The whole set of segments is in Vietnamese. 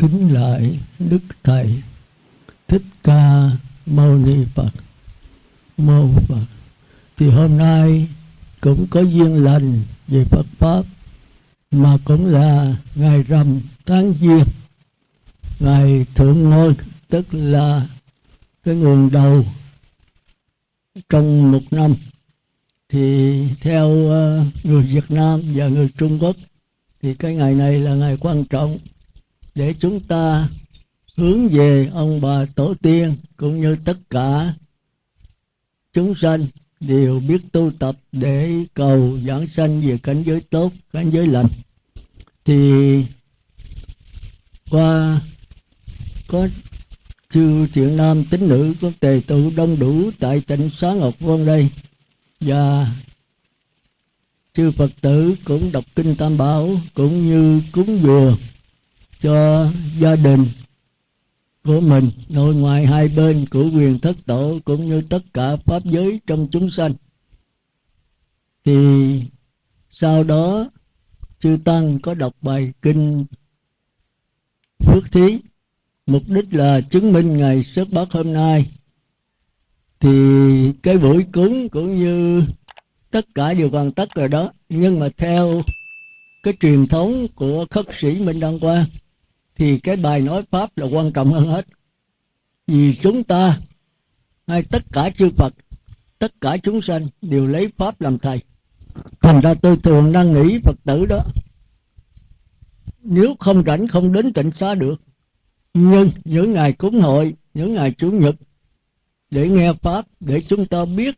kính lại đức thầy thích ca mâu ni phật. Mâu phật. Thì hôm nay cũng có duyên lành về phật pháp, mà cũng là ngày rằm tháng giêng, ngày thượng ngôi, tức là cái nguồn đầu trong một năm. Thì theo ờ, người Việt Nam và người Trung Quốc, thì cái ngày này là ngày quan trọng để chúng ta hướng về ông bà tổ tiên cũng như tất cả chúng sanh đều biết tu tập để cầu giảng sanh về cảnh giới tốt, cảnh giới lành. Thì qua có chư thiện nam tín nữ có tề tụ đông đủ tại tỉnh Xá Ngọc Vân đây và chư Phật tử cũng đọc kinh Tam Bảo cũng như cúng dường cho gia đình của mình, nội ngoại hai bên của quyền thất tổ cũng như tất cả pháp giới trong chúng sanh. Thì sau đó, chư tăng có đọc bài kinh phước thí. Mục đích là chứng minh ngày xuất bát hôm nay. Thì cái buổi cúng cũng như tất cả đều hoàn tất rồi đó. Nhưng mà theo cái truyền thống của khất sĩ minh đăng quang thì cái bài nói pháp là quan trọng hơn hết. Vì chúng ta hay tất cả chư phật, tất cả chúng sanh đều lấy pháp làm thầy. Thành ra tôi thường đang nghĩ phật tử đó, nếu không rảnh không đến tịnh xá được, nhưng những ngày cúng hội, những ngày chủ nhật, để nghe pháp, để chúng ta biết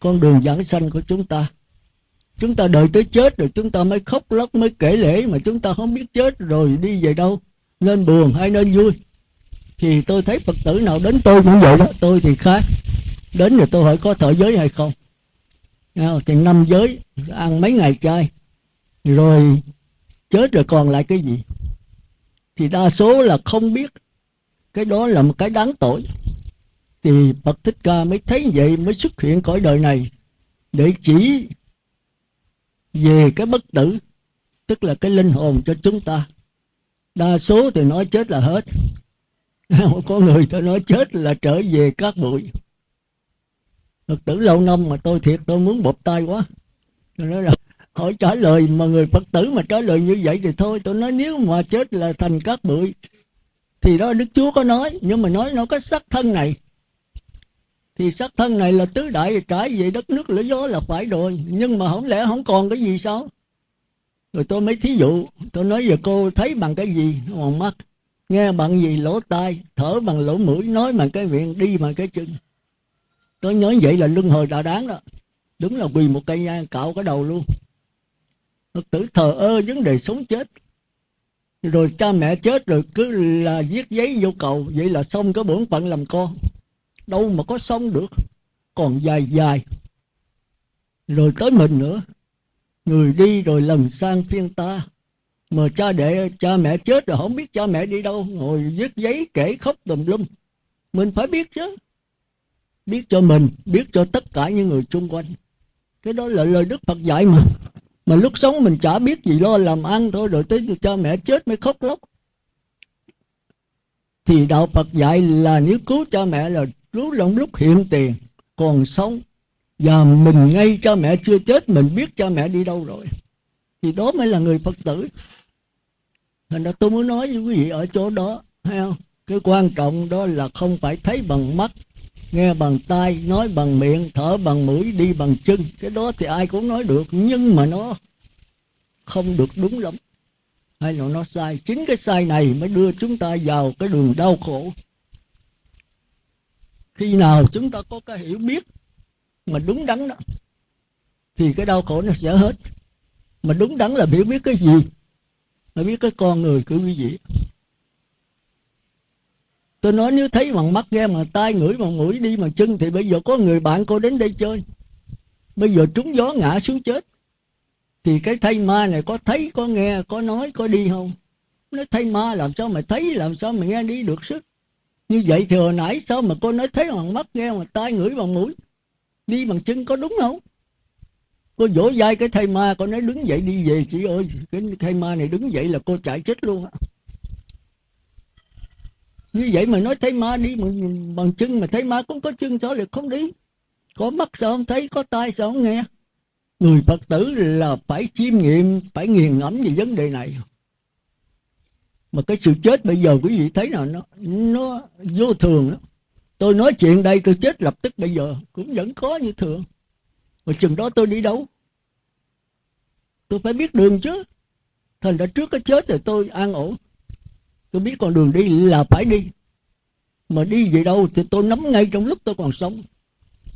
con đường giảng sanh của chúng ta. Chúng ta đợi tới chết rồi chúng ta mới khóc lóc, mới kể lễ mà chúng ta không biết chết rồi đi về đâu nên buồn hay nên vui? Thì tôi thấy phật tử nào đến tôi cũng vậy đó, tôi thì khác. Đến rồi tôi hỏi có thọ giới hay không? Thì năm giới, ăn mấy ngày chay. Rồi chết rồi còn lại cái gì? Thì đa số là không biết. Cái đó là một cái đáng tội. Thì Phật Thích Ca mới thấy vậy, mới xuất hiện cõi đời này để chỉ về cái bất tử, tức là cái linh hồn cho chúng ta đa số thì nói chết là hết. Có người tôi nói chết là trở về các bụi. Phật tử lâu năm mà tôi thiệt tôi muốn bộp tay quá. Tôi nói là hỏi trả lời mà người Phật tử mà trả lời như vậy thì thôi. Tôi nói nếu mà chết là thành các bụi, thì đó Đức Chúa có nói. Nhưng mà nói nó có sắc thân này. Thì sắc thân này là tứ đại, trải về đất nước lửa gió là phải rồi. Nhưng mà không lẽ không còn cái gì sao? Rồi tôi mới thí dụ, tôi nói giờ cô thấy bằng cái gì? Bằng mắt. Nghe bằng gì? Lỗ tai. Thở bằng lỗ mũi. Nói bằng cái miệng. Đi bằng cái chân. Tôi nhớ vậy là luân hồi đã đáng đó. Đúng là quỳ một cây nhang, cạo cái đầu luôn. Phật tử thờ ơ vấn đề sống chết. Rồi cha mẹ chết rồi cứ là viết giấy vô cầu. Vậy là xong cái bổn phận làm con. Đâu mà có xong được. Còn dài dài. Rồi tới mình nữa người đi rồi lần sang phiên ta. Mà cha đệ cha mẹ chết rồi không biết cha mẹ đi đâu. Ngồi viết giấy kể khóc tùm lum. Mình phải biết chứ. Biết cho mình, biết cho tất cả những người xung quanh. Cái đó là lời đức phật dạy mà. Mà lúc sống mình chả biết gì, lo làm ăn thôi rồi tới cha mẹ chết mới khóc lóc. Thì đạo phật dạy là nếu cứu cha mẹ là cứu lòng lúc hiện tiền, còn sống và mình ngay cha mẹ chưa chết, mình biết cha mẹ đi đâu rồi. Thì đó mới là người phật tử. Thành ra tôi muốn nói với quý vị ở chỗ đó, thấy không? Cái quan trọng đó là không phải thấy bằng mắt, nghe bằng tai, nói bằng miệng, thở bằng mũi, đi bằng chân. Cái đó thì ai cũng nói được, nhưng mà nó không được đúng lắm. Hay là nó sai. Chính cái sai này mới đưa chúng ta vào cái đường đau khổ. Khi nào chúng ta có cái hiểu biết mà đúng đắn đó, thì cái đau khổ nó sẽ hết. Mà đúng đắn là hiểu biết cái gì? Là biết cái con người của quý vị. Tôi nói nếu thấy bằng mắt nghe bằng tai ngửi bằng mũi đi bằng chân, thì bây giờ có người bạn cô đến đây chơi. Bây giờ trúng gió ngã xuống chết. Thì cái thay ma này có thấy, có nghe, có nói, có đi không? Nói thay ma làm sao mà thấy, làm sao mà nghe đi được sức? Như vậy thì hồi nãy sao mà cô nói thấy bằng mắt nghe bằng tai ngửi bằng mũi? Đi bằng chân có đúng không? Cô vỗ vai cái thầy ma cô nói đứng dậy đi về chị ơi. Cái thầy ma này đứng dậy là cô chạy chết luôn. Á như vậy mà nói thấy ma đi bằng, bằng chân mà thấy ma cũng có chân sao lại không đi. Có mắt sao không thấy có tai sao không nghe? Người phật tử là phải chiêm nghiệm phải nghiền ngẫm về vấn đề này. Mà cái sự chết bây giờ quý vị thấy nào nó nó vô thường đó tôi nói chuyện đây, tôi chết lập tức bây giờ, cũng vẫn khó như thường. Mà chừng đó tôi đi đâu? Tôi phải biết đường chứ. Thành ra trước cái chết thì tôi an ổn. Tôi biết con đường đi là phải đi. Mà đi về đâu thì tôi nắm ngay trong lúc tôi còn sống.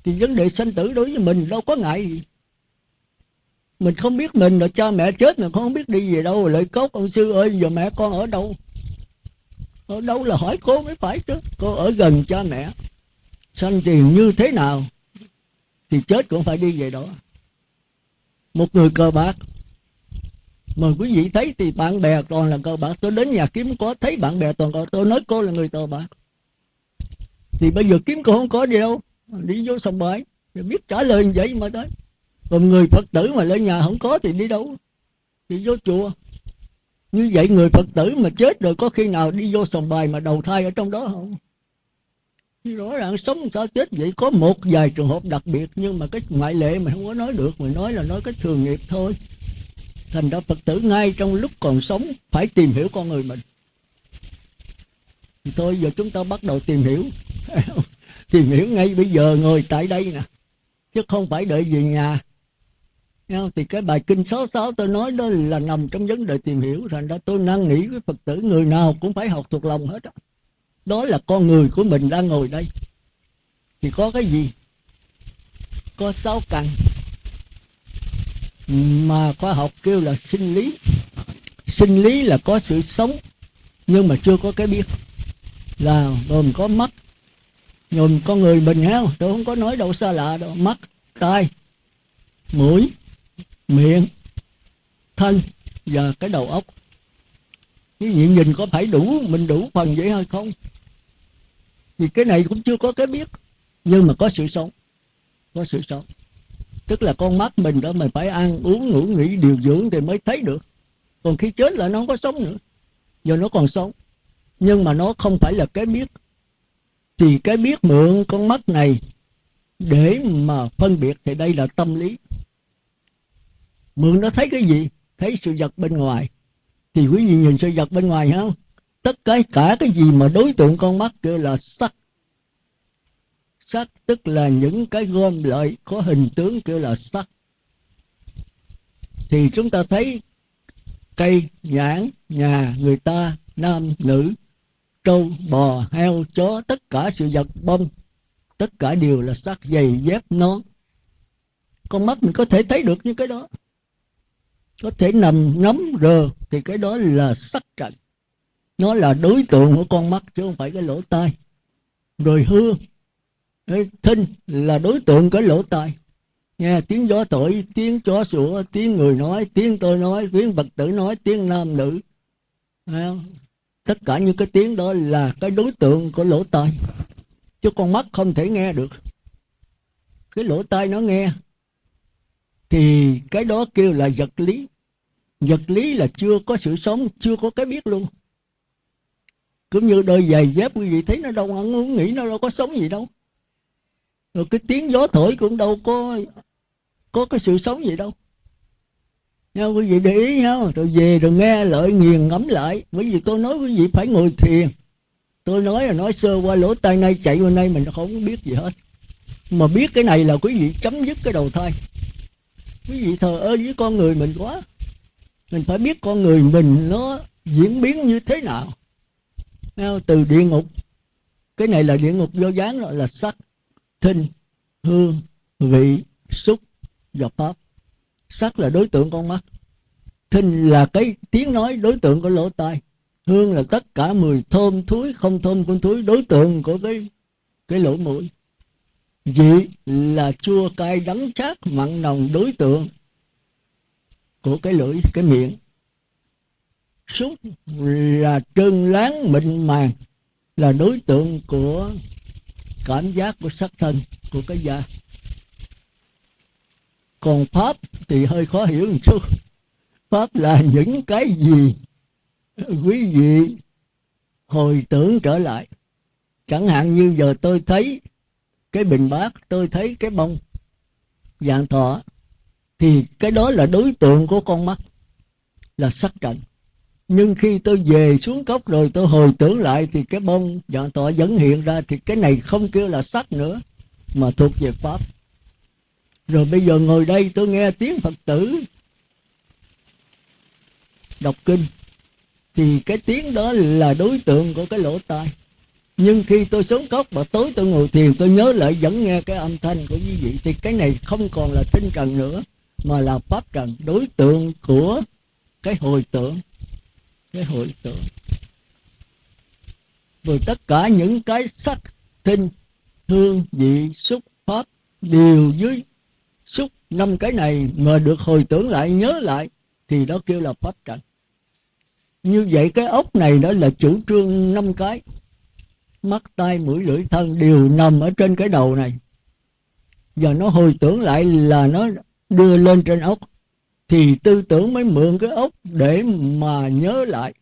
Thì vấn đề sanh tử đối với mình đâu có ngại gì. Mình không biết mình là cha mẹ chết mà không biết đi về đâu. Lợi cốt ông sư ơi, giờ mẹ con ở đâu? Ở đâu là hỏi cô mới phải chứ. Cô ở gần cha mẹ. Sanh tiền như thế nào, thì chết cũng phải đi về đó. Một người cờ bạc. Mà quý vị thấy thì bạn bè toàn là cờ bạc. Tôi đến nhà kiếm có thấy bạn bè toàn cờ tôi nói cô là người cờ bạc. Thì bây giờ kiếm cô không có gì đâu. Đi vô sòng bãi. Biết trả lời như vậy mà tới còn người phật tử mà lên nhà không có thì đi đâu? Thì vô chùa như vậy người phật tử mà chết rồi có khi nào đi vô sòng bài mà đầu thai ở trong đó không? Rõ ràng sống sao chết vậy? Có một vài trường hợp đặc biệt, nhưng mà cái ngoại lệ mà không có nói được. Mà nói là nói cái thường nghiệp thôi. Thành ra phật tử ngay trong lúc còn sống phải tìm hiểu con người mình. Thì thôi, giờ chúng ta bắt đầu tìm hiểu. Tìm hiểu ngay bây giờ, ngồi tại đây nè. Chứ không phải đợi về nhà thì cái bài kinh 66 tôi nói đó là nằm trong vấn đề tìm hiểu, thành ra tôi năn nỉ với phật tử. Người nào cũng phải học thuộc lòng hết đó. đó là con người của mình đang ngồi đây. Thì có cái gì? Có sáu căn. Mà khoa học kêu là sinh lý. Sinh lý là có sự sống, nhưng mà chưa có cái biết. Là gồm có mắt, gồm con người mình heo. Tôi không có nói đâu xa lạ đâu. Mắt, tai, mũi miệng, thân và cái đầu óc. Cái nhìn nhìn có phải đủ, mình đủ phần vậy hay không? Thì cái này cũng chưa có cái biết, nhưng mà có sự sống, có sự sống. Tức là con mắt mình đó mình phải ăn, uống, ngủ, nghỉ, điều dưỡng thì mới thấy được. Còn khi chết là nó không có sống nữa giờ nó còn sống. Nhưng mà nó không phải là cái biết. Thì cái biết mượn con mắt này để mà phân biệt thì đây là tâm lý mượn nó thấy cái gì? Thấy sự vật bên ngoài. Thì quý vị nhìn sự vật bên ngoài không tất cả cả cái gì mà đối tượng con mắt kêu là sắc. Sắc tức là những cái gom lại, có hình tướng kêu là sắc. Thì chúng ta thấy cây nhãn, nhà người ta, nam, nữ, trâu, bò, heo, chó, tất cả sự vật bông, tất cả đều là sắc giày dép nón con mắt mình có thể thấy được những cái đó có thể nằm ngắm rờ, thì cái đó là sắc trần nó là đối tượng của con mắt chứ không phải cái lỗ tai. Rồi hương thinh là đối tượng cái lỗ tai. Nghe tiếng gió thổi, tiếng chó sủa, tiếng người nói, tiếng tôi nói, tiếng vật tử nói, tiếng nam nữ. Tất cả những cái tiếng đó là cái đối tượng của lỗ tai. Chứ con mắt không thể nghe được. Cái lỗ tai nó nghe thì cái đó kêu là vật lý. Vật lý là chưa có sự sống, chưa có cái biết luôn. Cũng như đôi giày dép quý vị thấy nó đâu ăn uống, nghĩ nó đâu có sống gì đâu. Rồi cái tiếng gió thổi cũng đâu có có cái sự sống gì đâu. Nha, quý vị để ý nha, tôi về rồi nghe lợi nghiền ngẫm lại. Bởi vì tôi nói quý vị phải ngồi thiền. Tôi nói là nói sơ qua lỗ tai, nay chạy qua nay mình không biết gì hết. Mà biết cái này là quý vị chấm dứt cái đầu thai quý vị thờ ơ với con người mình quá. Mình phải biết con người mình nó diễn biến như thế nào. Từ địa ngục. Cái này là địa ngục do dáng rồi là sắc, thinh, hương, vị, xúc và pháp. Sắc là đối tượng con mắt. Thinh là cái tiếng nói đối tượng của lỗ tai. Hương là tất cả mùi thơm thúi, không thơm con thúi, đối tượng của cái cái lỗ mũi vị là chua cay đắng chát mặn nồng đối tượng của cái lưỡi, cái miệng. Xúc là trơn láng mịn màng, là đối tượng của cảm giác của sắc thân của cái da. Còn pháp thì hơi khó hiểu một chút. Pháp là những cái gì? Quý vị hồi tưởng trở lại. Chẳng hạn như giờ tôi thấy cái bình bát, tôi thấy cái bông dạng thọ, thì cái đó là đối tượng của con mắt, là sắc trần nhưng khi tôi về xuống cốc rồi tôi hồi tưởng lại thì cái bông dạng thọ vẫn hiện ra, thì cái này không kêu là sắc nữa, mà thuộc về pháp. Rồi bây giờ ngồi đây tôi nghe tiếng phật tử đọc kinh, thì cái tiếng đó là đối tượng của cái lỗ tai nhưng khi tôi xuống cốc và tối tôi ngồi thiền, tôi nhớ lại vẫn nghe cái âm thanh của quý vị. Thì cái này không còn là tinh trần nữa, mà là pháp trần đối tượng của cái hồi tưởng. Cái hồi tưởng. Rồi tất cả những cái sắc tinh, hương, vị, xúc, pháp đều dưới xúc năm cái này mà được hồi tưởng lại, nhớ lại, thì đó kêu là pháp trần như vậy cái ốc này đó là chủ trương năm cái mắt tay mũi, lưỡi, thân đều nằm ở trên cái đầu này. Giờ nó hồi tưởng lại là nó đưa lên trên ốc. Thì tư tưởng mới mượn cái ốc để mà nhớ lại.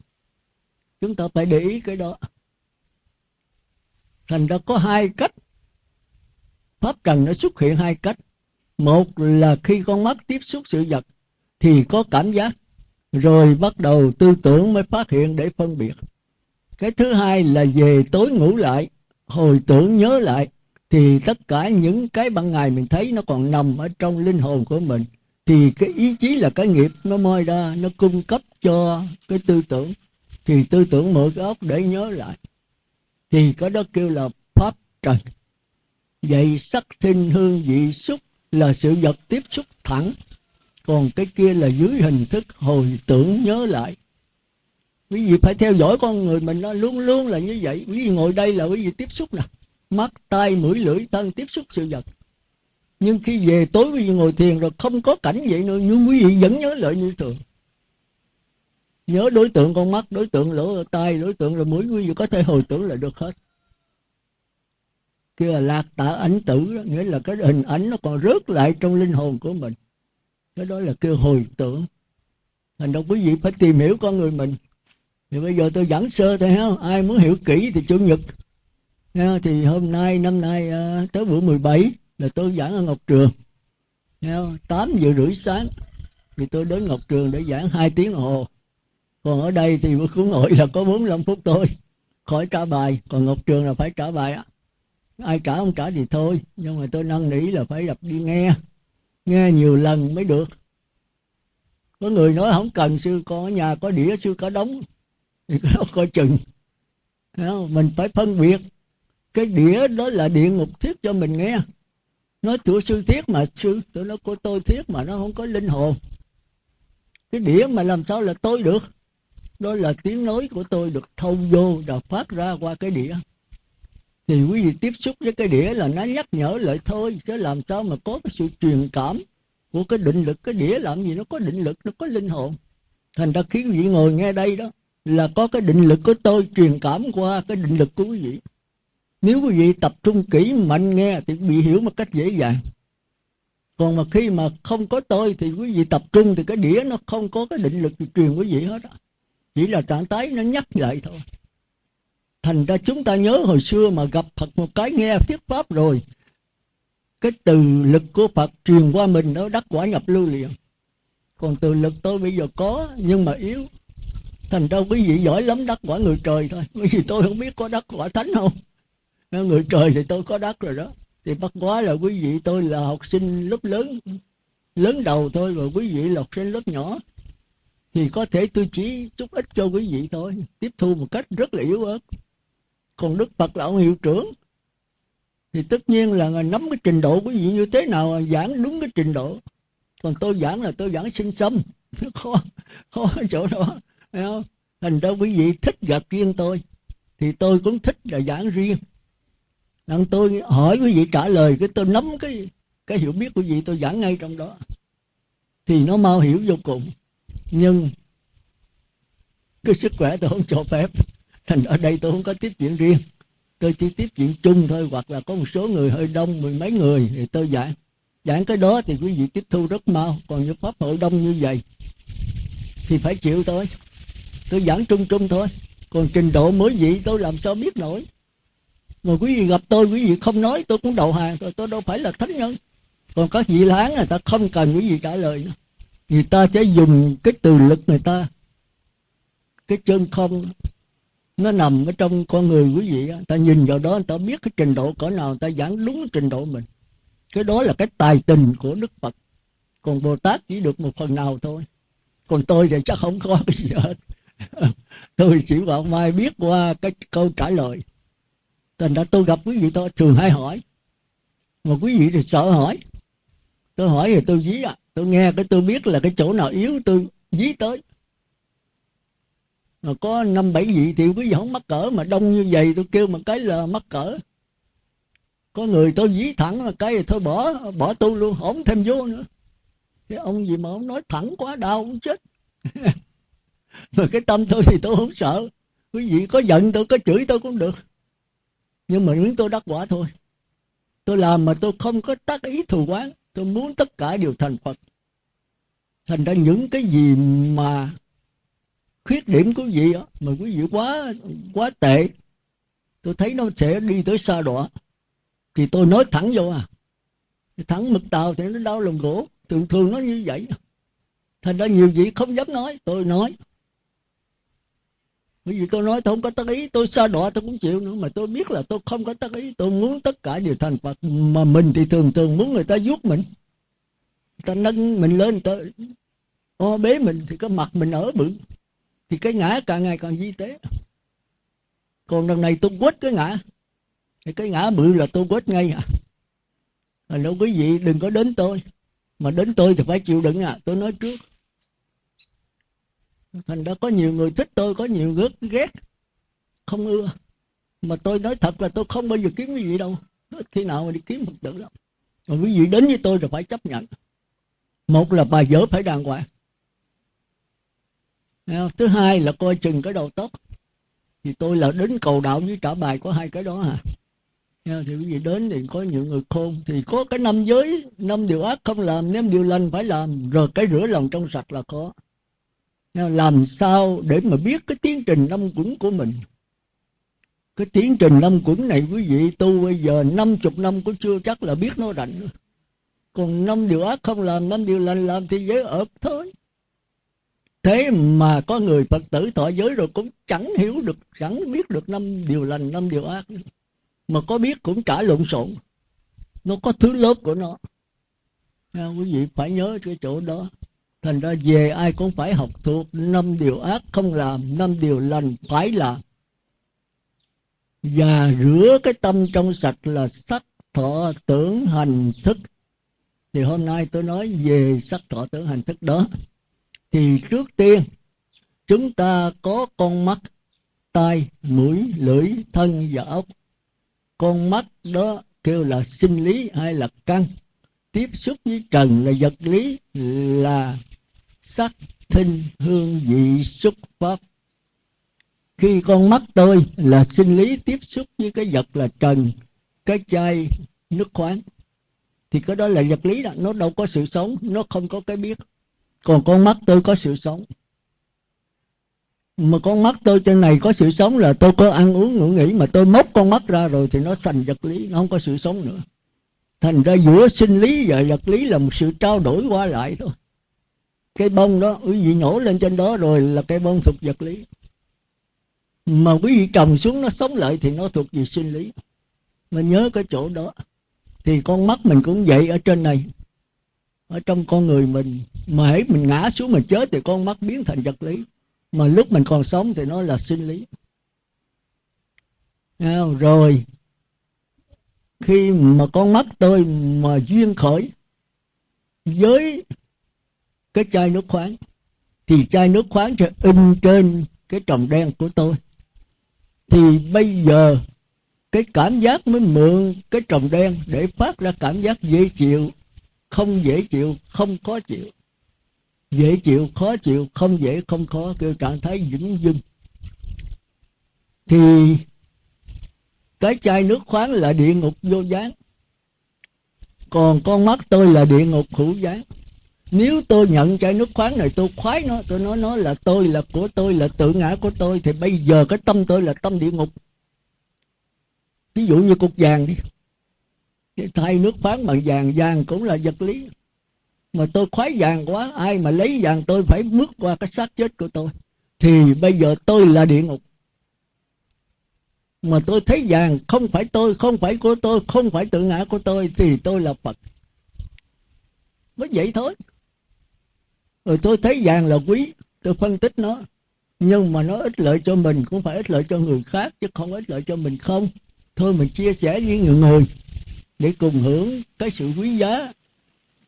Chúng ta phải để ý cái đó. Thành ra có hai cách. Pháp trần nó xuất hiện hai cách. Một là khi con mắt tiếp xúc sự vật, thì có cảm giác. Rồi bắt đầu tư tưởng mới phát hiện để phân biệt cái thứ hai là về tối ngủ lại. Hồi tưởng nhớ lại, thì tất cả những cái ban ngày mình thấy nó còn nằm ở trong linh hồn của mình. Thì cái ý chí là cái nghiệp nó moi ra, nó cung cấp cho cái tư tưởng. Thì tư tưởng mở cái óc để nhớ lại. Thì cái đó kêu là pháp trần. Vậy sắc thinh hương vị xúc là sự vật tiếp xúc thẳng. Còn cái kia là dưới hình thức hồi tưởng nhớ lại quý vị phải theo dõi con người mình nó luôn luôn là như vậy. Quý vị ngồi đây là quý vị tiếp xúc nè. Mắt tay, mũi lưỡi thân tiếp xúc sự vật. Nhưng khi về tối quý vị ngồi thiền rồi không có cảnh vậy nữa nhưng quý vị vẫn nhớ lại như thường. Nhớ đối tượng con mắt đối tượng lỗ tai đối tượng rồi mũi quý vị có thể hồi tưởng là được hết. Kia là lạc tả ảnh tử đó, nghĩa là cái hình ảnh nó còn rớt lại trong linh hồn của mình. Cái đó là kêu hồi tưởng. Thành ra quý vị phải tìm hiểu con người mình thì bây giờ tôi giảng sơ thôi ha ai muốn hiểu kỹ thì chủ nhật. Ha, thì hôm nay năm nay uh, tới bữa 17 là tôi giảng ở Ngọc Trường. Ha, 8 giờ rưỡi sáng thì tôi đến Ngọc Trường để giảng hai tiếng đồng hồ. Còn ở đây thì bữa khuyến hội là có 45 phút thôi. Khỏi trả bài. Còn Ngọc Trường là phải trả bài á. Ai trả không trả thì thôi. Nhưng mà tôi năn nỉ là phải gặp đi nghe. Nghe nhiều lần mới được. Có người nói không cần sư con ở nhà có đĩa sư có đóng thì nó coi chừng. Mình phải phân biệt. Cái đĩa đó là địa ngục thiết cho mình nghe. Nói tụi sư thiết mà sư, tụi nó của tôi thiết mà nó không có linh hồn. Cái đĩa mà làm sao là tôi được? Đó là tiếng nói của tôi được thâu vô và phát ra qua cái đĩa. Thì quý vị tiếp xúc với cái đĩa là nó nhắc nhở lại thôi, chứ làm sao mà có cái sự truyền cảm của cái định lực. Cái đĩa làm gì nó có định lực, nó có linh hồn. Thành ra khiến vị ngồi nghe đây đó là có cái định lực của tôi, truyền cảm qua cái định lực của quý vị. Nếu quý vị tập trung kỹ mạnh nghe thì bị hiểu một cách dễ dàng. Còn mà khi mà không có tôi thì quý vị tập trung thì cái đĩa nó không có cái định lực truyền quý vị hết á. Chỉ là trạng thái nó nhắc lại thôi. Thành ra chúng ta nhớ hồi xưa mà gặp Phật một cái nghe thuyết pháp rồi, cái từ lực của Phật truyền qua mình nó đắc quả nhập lưu liền. Còn từ lực tôi bây giờ có nhưng mà yếu thành ra quý vị giỏi lắm đắc quả người trời thôi. Bởi vì tôi không biết có đắc quả thánh không. Người trời thì tôi có đắc rồi đó. Thì bắt quá là quý vị tôi là học sinh lớp lớn lớn đầu thôi và quý vị là học sinh lớp nhỏ. Thì có thể tôi chỉ chút ít cho quý vị thôi. Tiếp thu một cách rất là yếu ớt. Còn đức phật là ông hiệu trưởng. Thì tất nhiên là nắm cái trình độ quý vị như thế nào giảng đúng cái trình độ. Còn tôi giảng là tôi giảng sinh xâm khó khó chỗ đó. Thấy không? thành ra quý vị thích gặp riêng tôi, thì tôi cũng thích là giảng riêng. Lần tôi hỏi quý vị trả lời, cái tôi nắm cái cái hiểu biết của quý vị, tôi giảng ngay trong đó. Thì nó mau hiểu vô cùng. Nhưng cái sức khỏe tôi không cho phép. Thành ở đây tôi không có tiếp chuyện riêng. Tôi chỉ tiếp chuyện chung thôi, hoặc là có một số người hơi đông, mười mấy người, thì tôi giảng. Giảng cái đó thì quý vị tiếp thu rất mau. Còn như pháp hội đông như vậy thì phải chịu thôi tôi giảng trung trung thôi. Còn trình độ mới vậy tôi làm sao biết nổi? Mà quý vị gặp tôi quý vị không nói tôi cũng đầu hàng tôi, tôi đâu phải là thánh nhân. Còn các vị láng người ta không cần quý vị trả lời nữa. Người ta sẽ dùng cái từ lực người ta. Cái chân không nó nằm ở trong con người quý vị ta nhìn vào đó người ta biết cái trình độ cỡ nào người ta giảng đúng trình độ mình. Cái đó là cái tài tình của đức phật. Còn bồ tát chỉ được một phần nào thôi. Còn tôi thì chắc không có cái gì hết. tôi chỉ bảo mai biết qua cái câu trả lời. Thành ra tôi gặp quý vị tôi thường hay hỏi. Mà quý vị thì sợ hỏi. Tôi hỏi thì tôi dí à. Tôi nghe cái tôi biết là cái chỗ nào yếu tôi dí tới. Mà có năm bảy vị thì quý vị không mắc cỡ mà đông như vậy tôi kêu một cái là mắc cỡ. Có người tôi dí thẳng là cái thì thôi bỏ bỏ tu luôn, không thêm vô nữa. Cái ông gì mà ông nói thẳng quá, đau ông chết. mà cái tâm tôi thì tôi không sợ. Quý vị có giận tôi có chửi tôi cũng được. Nhưng mà muốn tôi đắc quả thôi. Tôi làm mà tôi không có tác ý thù quán tôi muốn tất cả đều thành phật. Thành ra những cái gì mà khuyết điểm của vị đó, mà quý vị quá quá tệ tôi thấy nó sẽ đi tới xa đọa. Thì tôi nói thẳng vô à. Thẳng mực tàu thì nó đau lòng gỗ. Thường thường nó như vậy. Thành ra nhiều vị không dám nói tôi nói bởi vì tôi nói tôi không có tác ý, tôi xa đọa tôi cũng chịu nữa, mà tôi biết là tôi không có tác ý. Tôi muốn tất cả đều thành phật, mà mình thì thường thường muốn người ta giúp mình. Người ta nâng mình lên, người ta o bế mình thì cái mặt mình ở bự, thì cái ngã càng ngày càng di tế. Còn lần này tôi quết cái ngã, thì cái ngã bự là tôi quết ngay à. Là đâu quý vị đừng có đến tôi, mà đến tôi thì phải chịu đựng à. Tôi nói trước thành ra có nhiều người thích tôi, có nhiều người ghét không ưa. Mà tôi nói thật là tôi không bao giờ kiếm cái gì đâu. Khi nào mà đi kiếm phật tử đâu. Mà quý vị đến với tôi rồi phải chấp nhận. Một là bài vợ phải đàng hoàng. Thứ hai là coi chừng cái đầu tóc. Thì tôi là đến cầu đạo với trả bài có hai cái đó à thì quý vị đến thì có những người khôn. Thì có cái năm giới, năm điều ác không làm, năm điều lành phải làm. Rồi cái rửa lòng trong sạch là có làm sao để mà biết cái tiến trình năm quẩn của mình? Cái tiến trình năm quẩn này quý vị tu bây giờ năm chục năm cũng chưa chắc là biết nó rảnh còn năm điều ác không làm năm điều lành làm thì giới ợp thôi. Thế mà có người phật tử thọ giới rồi cũng chẳng hiểu được chẳng biết được năm điều lành năm điều ác mà có biết cũng trả lộn xộn. Nó có thứ lớp của nó. À, quý vị phải nhớ cái chỗ đó thành ra về ai cũng phải học thuộc năm điều ác, không làm năm điều lành phải làm và rửa cái tâm trong sạch là sắc thọ tưởng hành thức. Thì hôm nay tôi nói về sắc thọ tưởng hành thức đó. Thì trước tiên, chúng ta có con mắt, tai, mũi, lưỡi, thân và ốc con mắt đó kêu là sinh lý hay là căn. Tiếp xúc với trần là vật lý là sắc thinh hương vị xúc pháp. Khi con mắt tôi là sinh lý tiếp xúc với cái vật là trần, cái chai nước khoáng, thì cái đó là vật lý đó, nó đâu có sự sống, nó không có cái biết. Còn con mắt tôi có sự sống. Mà con mắt tôi trên này có sự sống là tôi có ăn uống ngủ nghỉ, mà tôi móc con mắt ra rồi thì nó thành vật lý, nó không có sự sống nữa. Thành ra giữa sinh lý và vật lý là một sự trao đổi qua lại thôi cái bông đó quý vị nổ lên trên đó rồi là cái bông thuộc vật lý. Mà quý vị trồng xuống nó sống lại thì nó thuộc về sinh lý. Mình nhớ cái chỗ đó, thì con mắt mình cũng vậy ở trên này. Ở trong con người mình, mà hãy mình ngã xuống mình chết thì con mắt biến thành vật lý. Mà lúc mình còn sống thì nó là sinh lý. Rồi, khi mà con mắt tôi mà duyên khởi với cái chai nước khoáng. Thì chai nước khoáng sẽ in trên cái tròng đen của tôi. Thì bây giờ, cái cảm giác mới mượn cái tròng đen để phát ra cảm giác dễ chịu, không dễ chịu, không khó chịu. Dễ chịu, khó chịu, không dễ, không khó, kêu trạng thái vững dưng thì cái chai nước khoáng là địa ngục vô gián. Còn con mắt tôi là địa ngục hữu gián nếu tôi nhận chai nước khoáng này, tôi khoái nó, tôi nói nó là tôi là của tôi, là tự ngã của tôi, thì bây giờ cái tâm tôi là tâm địa ngục. Ví dụ như cục vàng đi. Thay nước khoáng bằng vàng vàng cũng là vật lý. Mà tôi khoái vàng quá, ai mà lấy vàng tôi phải bước qua cái xác chết của tôi. Thì bây giờ tôi là địa ngục. Mà tôi thấy vàng không phải tôi, không phải của tôi, không phải tự ngã của tôi, thì tôi là phật. Mới vậy thôi rồi tôi thấy vàng là quý, tôi phân tích nó. Nhưng mà nó ích lợi cho mình, cũng phải ích lợi cho người khác, chứ không ích lợi cho mình không. Thôi mình chia sẻ với người người để cùng hưởng cái sự quý giá,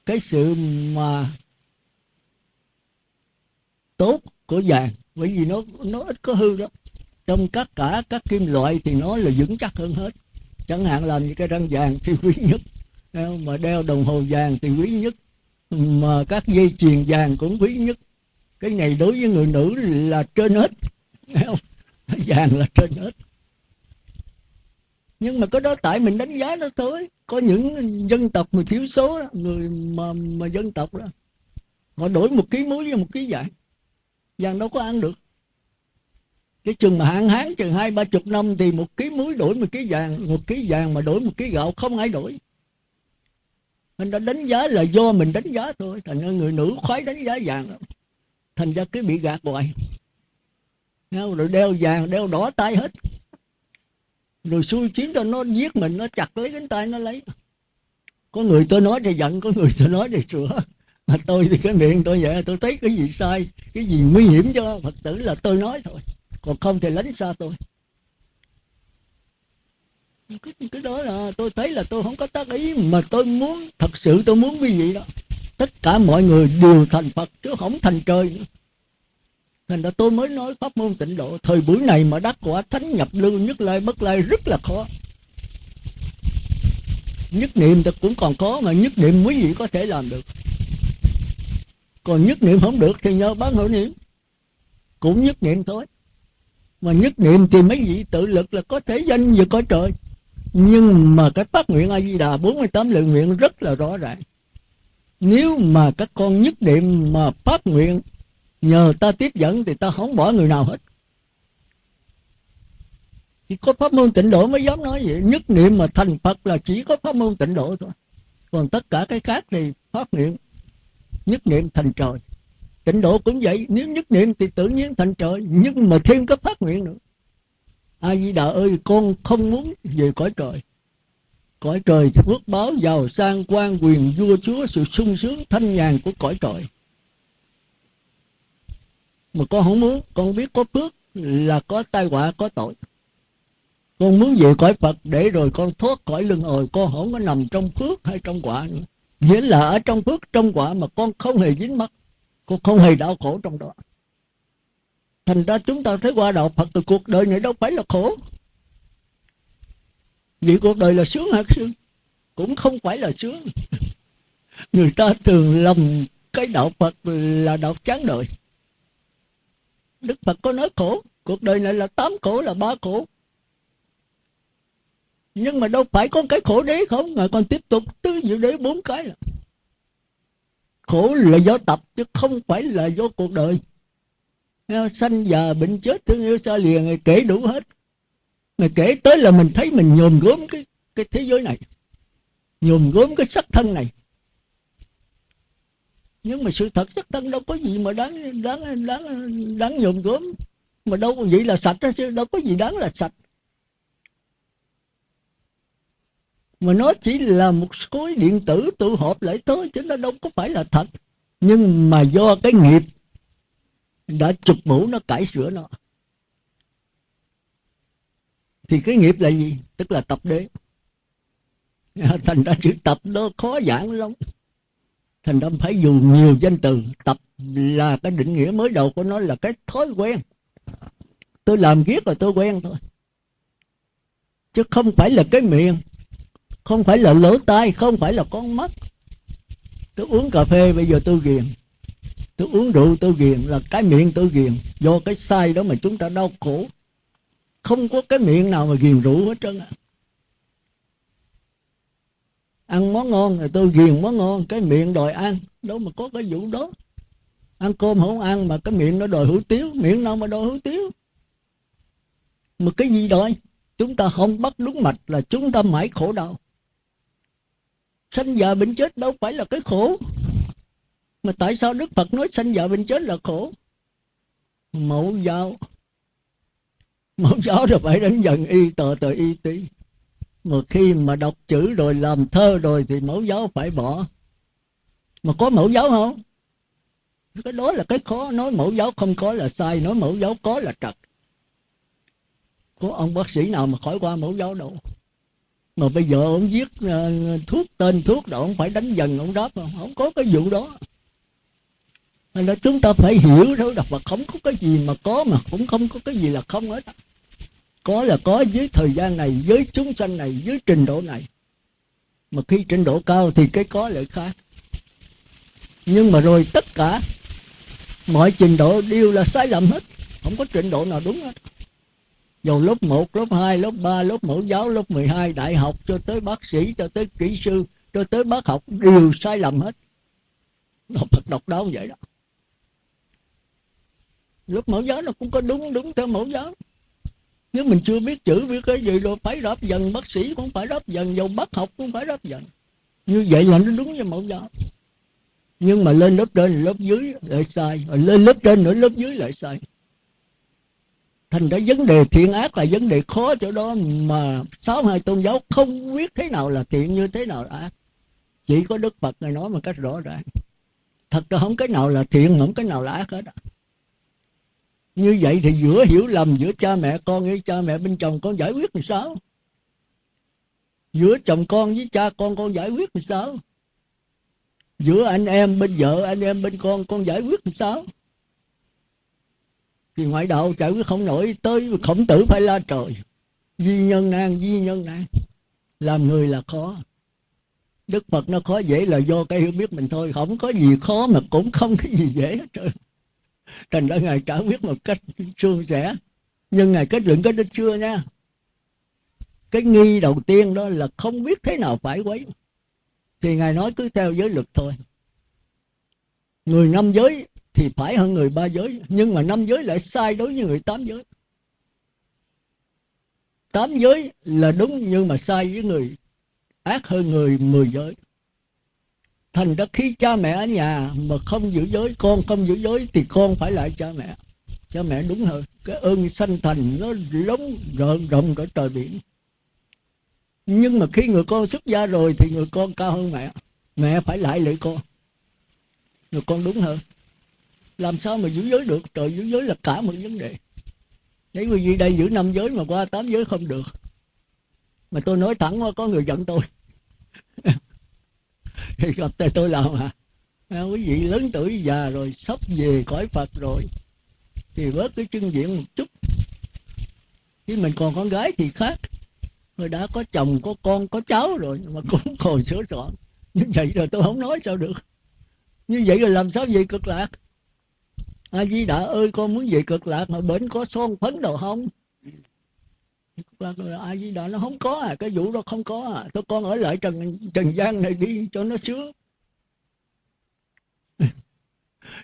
cái sự mà tốt của vàng. Bởi vì nó nó ít có hư đó trong tất cả các kim loại thì nó là vững chắc hơn hết. Chẳng hạn làm như cái răng vàng thì quý nhất. Mà đeo đồng hồ vàng thì quý nhất mà các dây chuyền vàng cũng quý nhất. Cái này đối với người nữ là trên hết. Vàng là trên hết. Nhưng mà cái đó tại mình đánh giá nó tới. Có những dân tộc mà thiếu số đó, người mà mà dân tộc đó họ đổi một ký muối với một ký vàng. Vàng đâu có ăn được. Cái chừng mà hạn hán chừng hai ba chục năm thì một ký muối đổi một ký vàng một ký vàng mà đổi một ký gạo không ai đổi anh đã đánh giá là do mình đánh giá thôi. Thành ra người nữ khoái đánh giá vàng. Lắm thành ra cứ bị gạt hoài. Rồi đeo vàng, đeo đỏ tay hết. Rồi xui chiến cho nó giết mình, nó chặt lấy cánh tay, nó lấy. Có người tôi nói thì giận, có người tôi nói thì sửa. Mà tôi thì cái miệng tôi vậy, tôi thấy cái gì sai, cái gì nguy hiểm cho phật tử là tôi nói thôi. Còn không thì lánh xa tôi cái, cái đó là tôi thấy là tôi không có tác ý mà tôi muốn thật sự tôi muốn quý vị đó. Tất cả mọi người đều thành phật chứ không thành trời nữa. Thành ra tôi mới nói pháp môn tịnh độ thời buổi này mà đắc quả thánh nhập lưu nhất lai bất lai rất là khó. Nhất niệm thì cũng còn có mà nhất niệm quý vị có thể làm được. Còn nhất niệm không được thì nhờ bán hội niệm. Cũng nhất niệm thôi. Mà nhất niệm thì mấy vị tự lực là có thể danh vừa có trời nhưng mà cái phát nguyện a di đà 48 lượng nguyện rất là rõ ràng. Nếu mà các con nhất niệm mà phát nguyện, nhờ ta tiếp dẫn thì ta không bỏ người nào hết. Chỉ có pháp môn tịnh độ mới dám nói vậy. Nhất niệm mà thành phật là chỉ có pháp môn tịnh độ thôi. Còn tất cả cái khác thì phát nguyện, nhất niệm thành trời. Tịnh độ cũng vậy. Nếu nhất niệm thì tự nhiên thành trời. Nhưng mà thêm cái phát nguyện nữa a di đà ơi, con không muốn về cõi trời. Cõi trời phước báo giàu sang quan quyền vua chúa sự sung sướng thanh nhàn của cõi trời. Mà con không muốn, con biết có phước là có tai họa, có tội. Con muốn về cõi phật để rồi con thoát khỏi lưng hồi, con không có nằm trong phước hay trong quả nữa. Nghĩa là ở trong phước, trong quả mà con không hề dính mắc, con không hề đau khổ trong đó thành ra chúng ta thấy qua đạo phật từ cuộc đời này đâu phải là khổ. Vì cuộc đời là sướng hay sướng cũng không phải là sướng. Người ta thường lầm cái đạo phật là đạo chán đời. Đức phật có nói khổ, cuộc đời này là tám khổ, là ba khổ. Nhưng mà đâu phải có cái khổ đấy không ngài còn tiếp tục tứ diệu đế bốn cái là khổ là do tập chứ không phải là do cuộc đời sanh già bệnh chết, thương yêu xa lìa, ngài kể đủ hết. Ngài kể tới là mình thấy mình nhòm gốm cái cái thế giới này nhòm gốm cái sắc thân này. Nhưng mà sự thật sắc thân đâu có gì mà đáng đáng đáng đáng nhòm gốm. Mà đâu có vậy là sạch đó chứ đâu có gì đáng là sạch. Mà nó chỉ là một khối điện tử tụ họp lại thôi, chứ nó đâu có phải là thật. Nhưng mà do cái nghiệp đã chụp mũ nó cải sửa nó. Thì cái nghiệp là gì? Tức là tập đế. Thành ra chữ tập nó khó giảng lắm. Thành ra phải dùng nhiều danh từ. Tập là cái định nghĩa mới đầu của nó là cái thói quen. Tôi làm viết rồi tôi quen thôi. Chứ không phải là cái miệng. Không phải là lỗ tai. Không phải là con mắt. Tôi uống cà phê, bây giờ tôi ghiền tôi uống rượu, tôi ghiền, là cái miệng tôi ghiền. Do cái sai đó mà chúng ta đau khổ. Không có cái miệng nào mà ghiền rượu hết trơn à. ăn món ngon thì tôi ghiền món ngon, cái miệng đòi ăn. Đâu mà có cái vụ đó. Ăn cơm không ăn mà cái miệng nó đòi hủ tiếu. Miệng nào mà đòi hủ tiếu? Mà cái gì đòi? Chúng ta không bắt đúng mạch là chúng ta mãi khổ đau. Sanh già bệnh chết đâu phải là cái khổ mà tại sao đức phật nói sanh già bệnh chết là khổ? Mẫu giáo. Mẫu giáo rồi phải đến dần y tờ tờ y tí. Mà khi mà đọc chữ rồi làm thơ rồi thì mẫu giáo phải bỏ. Mà có mẫu giáo không? Cái đó là cái khó. Nói mẫu giáo không có là sai nói mẫu giáo có là trật. Có ông bác sĩ nào mà khỏi qua mẫu giáo đâu. Mà bây giờ ông viết uh, thuốc tên thuốc rồi ông phải đánh dần ông đáp không? Không có cái vụ đó nên là chúng ta phải hiểu thôi đọc và không có cái gì mà có mà cũng không có cái gì là không hết. Có là có với thời gian này với chúng sanh này với trình độ này. Mà khi trình độ cao thì cái có lại khác. Nhưng mà rồi tất cả mọi trình độ đều là sai lầm hết. Không có trình độ nào đúng hết. Dù lớp 1, lớp 2, lớp 3, lớp mẫu giáo, lớp 12, đại học cho tới bác sĩ, cho tới kỹ sư, cho tới bác học đều sai lầm hết. nó Phật độc đáo vậy đó. Lớp mẫu giáo nó cũng có đúng đúng theo mẫu giáo. Nếu mình chưa biết chữ biết cái gì rồi phải đáp dần, bác sĩ cũng phải đáp dần, dầu bác học cũng phải đáp dần. Như vậy là nó đúng với mẫu giáo. Nhưng mà lên lớp trên lớp dưới lại sai, rồi lên lớp trên nữa lớp dưới lại sai thành ra vấn đề thiện ác là vấn đề khó chỗ đó mà sáu hai tôn giáo không biết thế nào là thiện như thế nào là ác chỉ có đức phật này nói một cách rõ ràng thật ra không cái nào là thiện không cái nào là ác hết như vậy thì giữa hiểu lầm giữa cha mẹ con với cha mẹ bên chồng con giải quyết làm sao? Giữa chồng con với cha con con giải quyết làm sao? Giữa anh em bên vợ, anh em bên con con giải quyết làm sao? Thì ngoại đạo giải quyết không nổi, tới khổng tử phải la trời. Di nhân nan di nhân nan làm người là khó. Đức phật nó khó dễ là do cái hiểu biết mình thôi. Không có gì khó mà cũng không cái gì dễ hết trơn thành ra ngài trả biết một cách suôn sẻ. Nhưng ngài kết luận cái đó chưa nha. Cái nghi đầu tiên đó là không biết thế nào phải quấy. Thì ngài nói cứ theo giới luật thôi. Người năm giới thì phải hơn người ba giới. Nhưng mà năm giới lại sai đối với người tám giới. Tám giới là đúng nhưng mà sai với người ác hơn người mười giới thành ra khi cha mẹ ở nhà mà không giữ giới con, không giữ giới thì con phải lại cha mẹ. Cha mẹ đúng hơn. Cái ơn sanh thành nó lớn rộng rộng cỡ trời biển. Nhưng mà khi người con xuất gia rồi thì người con cao hơn mẹ. Mẹ phải lại lại con. Người con đúng hơn. Làm sao mà giữ giới được? Trời giữ giới là cả một vấn đề. Nếu quý vị đây giữ năm giới mà qua tám giới không được. Mà tôi nói thẳng qua có người giận tôi gặp tay tôi làm à, à quý vị lớn tuổi già rồi sắp về cõi phật rồi. Thì bớt cái chân diện một chút. Khi mình còn con gái thì khác. Người đã có chồng có con có cháu rồi mà cũng còn sửa soạn. Như vậy rồi tôi không nói sao được. Như vậy rồi làm sao về cực lạc? A di đà ơi con muốn về cực lạc mà bển có son phấn đâu không? Vâng, ai di đà nó không có à cái vụ đó không có à. Tôi con ở lại trần trần gian này đi cho nó sướng.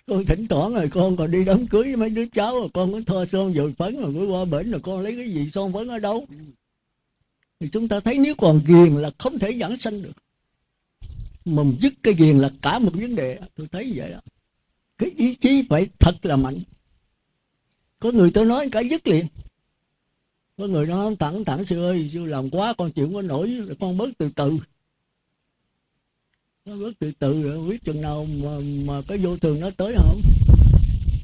Con thỉnh thoảng rồi, con còn đi đám cưới với mấy đứa cháu rồi, con có thoa son dồi phấn rồi, mới qua bển rồi con lấy cái gì son phấn ở đâu. Thì chúng ta thấy nếu còn ghiền là không thể giảng sanh được. Mà dứt cái ghiền là cả một vấn đề. Tôi thấy vậy đó. Cái ý chí phải thật là mạnh. Có người tôi nói cả dứt liền có người nó thẳng thẳng sư ơi sư làm quá con chịu có nổi con bớt từ từ. Nó bớt từ từ rồi biết chừng nào mà, mà cái vô thường nó tới không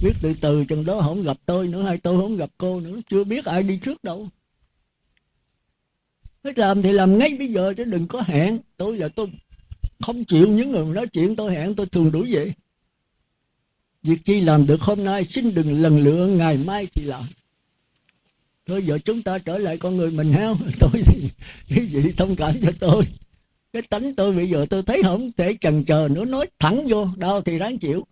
biết từ từ chừng đó không gặp tôi nữa hay tôi không gặp cô nữa chưa biết ai đi trước đâu. Thích làm thì làm ngay bây giờ chứ đừng có hẹn. Tôi là tôi không chịu những người nói chuyện tôi hẹn tôi thường đuổi vậy. Việc chi làm được hôm nay xin đừng lần lựa ngày mai thì làm. Thôi giờ chúng ta trở lại con người mình heo Tôi thì quý vị thông cảm cho tôi. Cái tánh tôi bây giờ tôi thấy không thể chần chờ nữa, Nói thẳng vô, đau thì ráng chịu.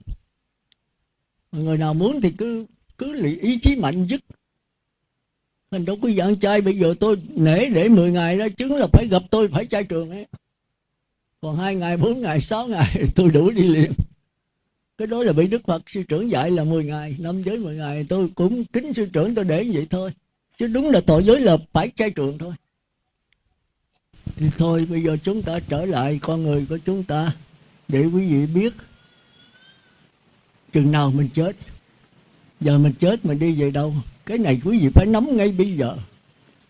Người nào muốn thì cứ cứ ý chí mạnh dứt. Mình đâu có dạng trai bây giờ tôi nể để 10 ngày đó, Chứng là phải gặp tôi, phải trai trường ấy. Còn hai ngày, bốn ngày, sáu ngày tôi đủ đi liền. Cái đó là bị đức phật sư trưởng dạy là 10 ngày, năm giới 10 ngày, tôi cũng kính sư trưởng tôi để vậy thôi chứ đúng là tội giới là phải trai trường thôi. Thì thôi, bây giờ chúng ta trở lại con người của chúng ta để quý vị biết chừng nào mình chết. Giờ mình chết mình đi về đâu? Cái này quý vị phải nắm ngay bây giờ.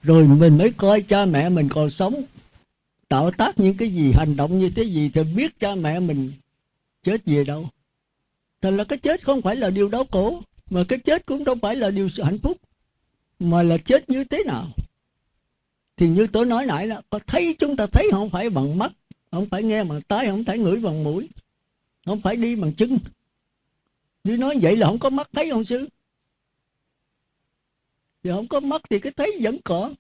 Rồi mình mới coi cha mẹ mình còn sống, tạo tác những cái gì, hành động như thế gì thì biết cha mẹ mình chết về đâu. Thành là cái chết không phải là điều đau khổ, mà cái chết cũng không phải là điều sự hạnh phúc mà là chết như thế nào? Thì như tôi nói nãy là, có thấy chúng ta thấy không phải bằng mắt, không phải nghe bằng tai, không phải ngửi bằng mũi, không phải đi bằng chân. Như nói vậy là không có mắt thấy không sư? Thì không có mắt thì cái thấy vẫn còn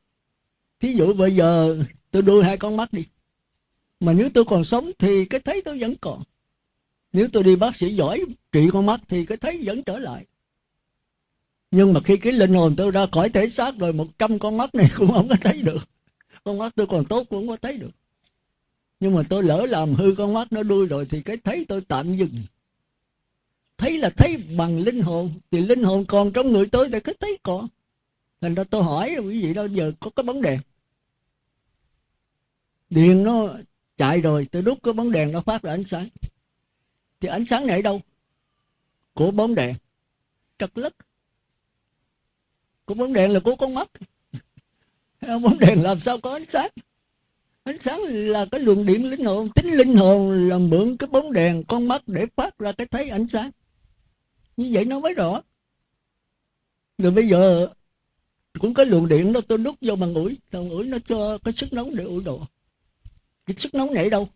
thí dụ bây giờ tôi đưa hai con mắt đi, mà nếu tôi còn sống thì cái thấy tôi vẫn còn. Nếu tôi đi bác sĩ giỏi trị con mắt thì cái thấy vẫn trở lại nhưng mà khi cái linh hồn tôi ra khỏi thể xác rồi, một trăm con mắt này cũng không có thấy được. Con mắt tôi còn tốt cũng không có thấy được. Nhưng mà tôi lỡ làm hư con mắt nó đuôi rồi thì cái thấy tôi tạm dừng. Thấy là thấy bằng linh hồn, thì linh hồn còn trong người tôi thì cái thấy còn. Thành ra tôi hỏi quý vị đó giờ có cái bóng đèn điện nó chạy rồi, tôi đút cái bóng đèn nó phát ra ánh sáng. Thì ánh sáng này ở đâu? Của bóng đèn. Trật lất của bóng đèn là của con mắt bóng đèn làm sao có ánh sáng. Ánh sáng là cái luồng điện linh hồn, tính linh hồn là mượn cái bóng đèn con mắt để phát ra cái thấy ánh sáng. Như vậy nó mới rõ. Rồi bây giờ, cũng có luồng điện đó tôi đút vô bằng ủi bằng ủi nó cho cái sức nóng để ủi đồ. Cái sức nóng này đâu?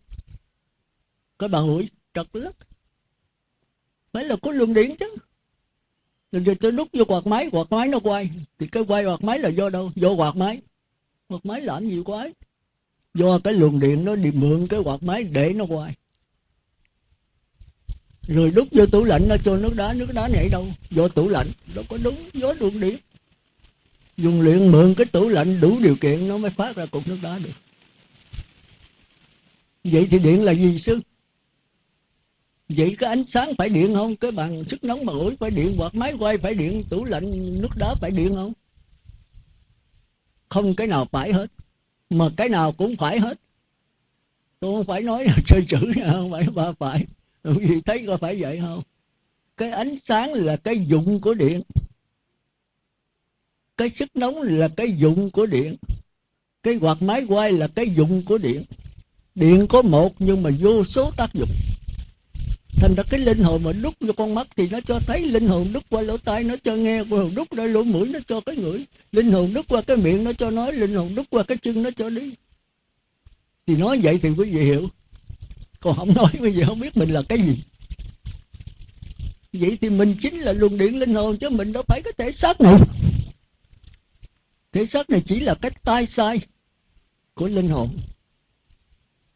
Cái bằng ủi trật lất. Phải là có luồng điện chứ rồi tôi đút vô quạt máy quạt máy nó quay. Thì cái quay quạt máy là do đâu? Do quạt máy. Quạt máy làm gì quái do cái luồng điện nó đi mượn cái quạt máy để nó quay. Rồi đút vô tủ lạnh nó cho nước đá nước đá này đâu? Do tủ lạnh. Đâu có đúng gió luồng điện. Dùng luyện mượn cái tủ lạnh đủ điều kiện nó mới phát ra cục nước đá được. Vậy thì điện là gì, sư? Vậy cái ánh sáng phải điện không? Cái bằng sức nóng mà ủi phải điện, hoặc máy quay phải điện, tủ lạnh, nước đá phải điện không? Không cái nào phải hết, mà cái nào cũng phải hết. Tôi không phải nói là chơi chữ nha, không phải ba phải. Vì thấy có phải vậy không? Cái ánh sáng là cái dụng của điện. Cái sức nóng là cái dụng của điện. Cái quạt máy quay là cái dụng của điện. Điện có một nhưng mà vô số tác dụng thành ra cái linh hồn mà đúc vô con mắt thì nó cho thấy linh hồn đúc qua lỗ tai, nó cho nghe linh hồn đúc ra lỗ mũi, nó cho cái ngửi. Linh hồn đúc qua cái miệng, nó cho nói. Linh hồn đúc qua cái chân, nó cho đi. Thì nói vậy thì quý vị hiểu. Còn không nói bây giờ không biết mình là cái gì. Vậy thì mình chính là luồng điện linh hồn chứ mình đâu phải cái thể xác này. Thể xác này chỉ là cái tai sai của linh hồn.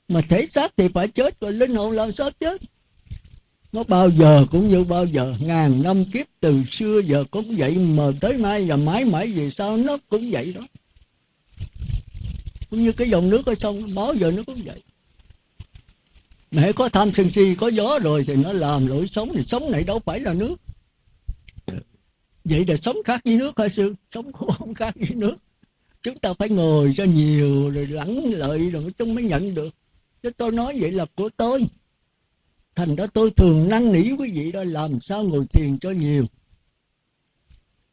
Mà thể xác thì phải chết, rồi linh hồn làm sao chết? Nó bao giờ cũng như bao giờ. Ngàn năm kiếp từ xưa giờ cũng vậy mà tới nay và mãi mãi về sau nó cũng vậy đó. Cũng như cái dòng nước ở sông, bao giờ nó cũng vậy. Mẹ có tham sân si, có gió rồi thì nó làm lỗi sống thì sống này đâu phải là nước. Vậy là sống khác với nước hả sư? Sống cũng không khác với nước. Chúng ta phải ngồi cho nhiều, rồi lắng lợi rồi chúng mới nhận được. Chứ tôi nói vậy là của tôi thành ra tôi thường năn nỉ quý vị đó, làm sao ngồi thiền cho nhiều?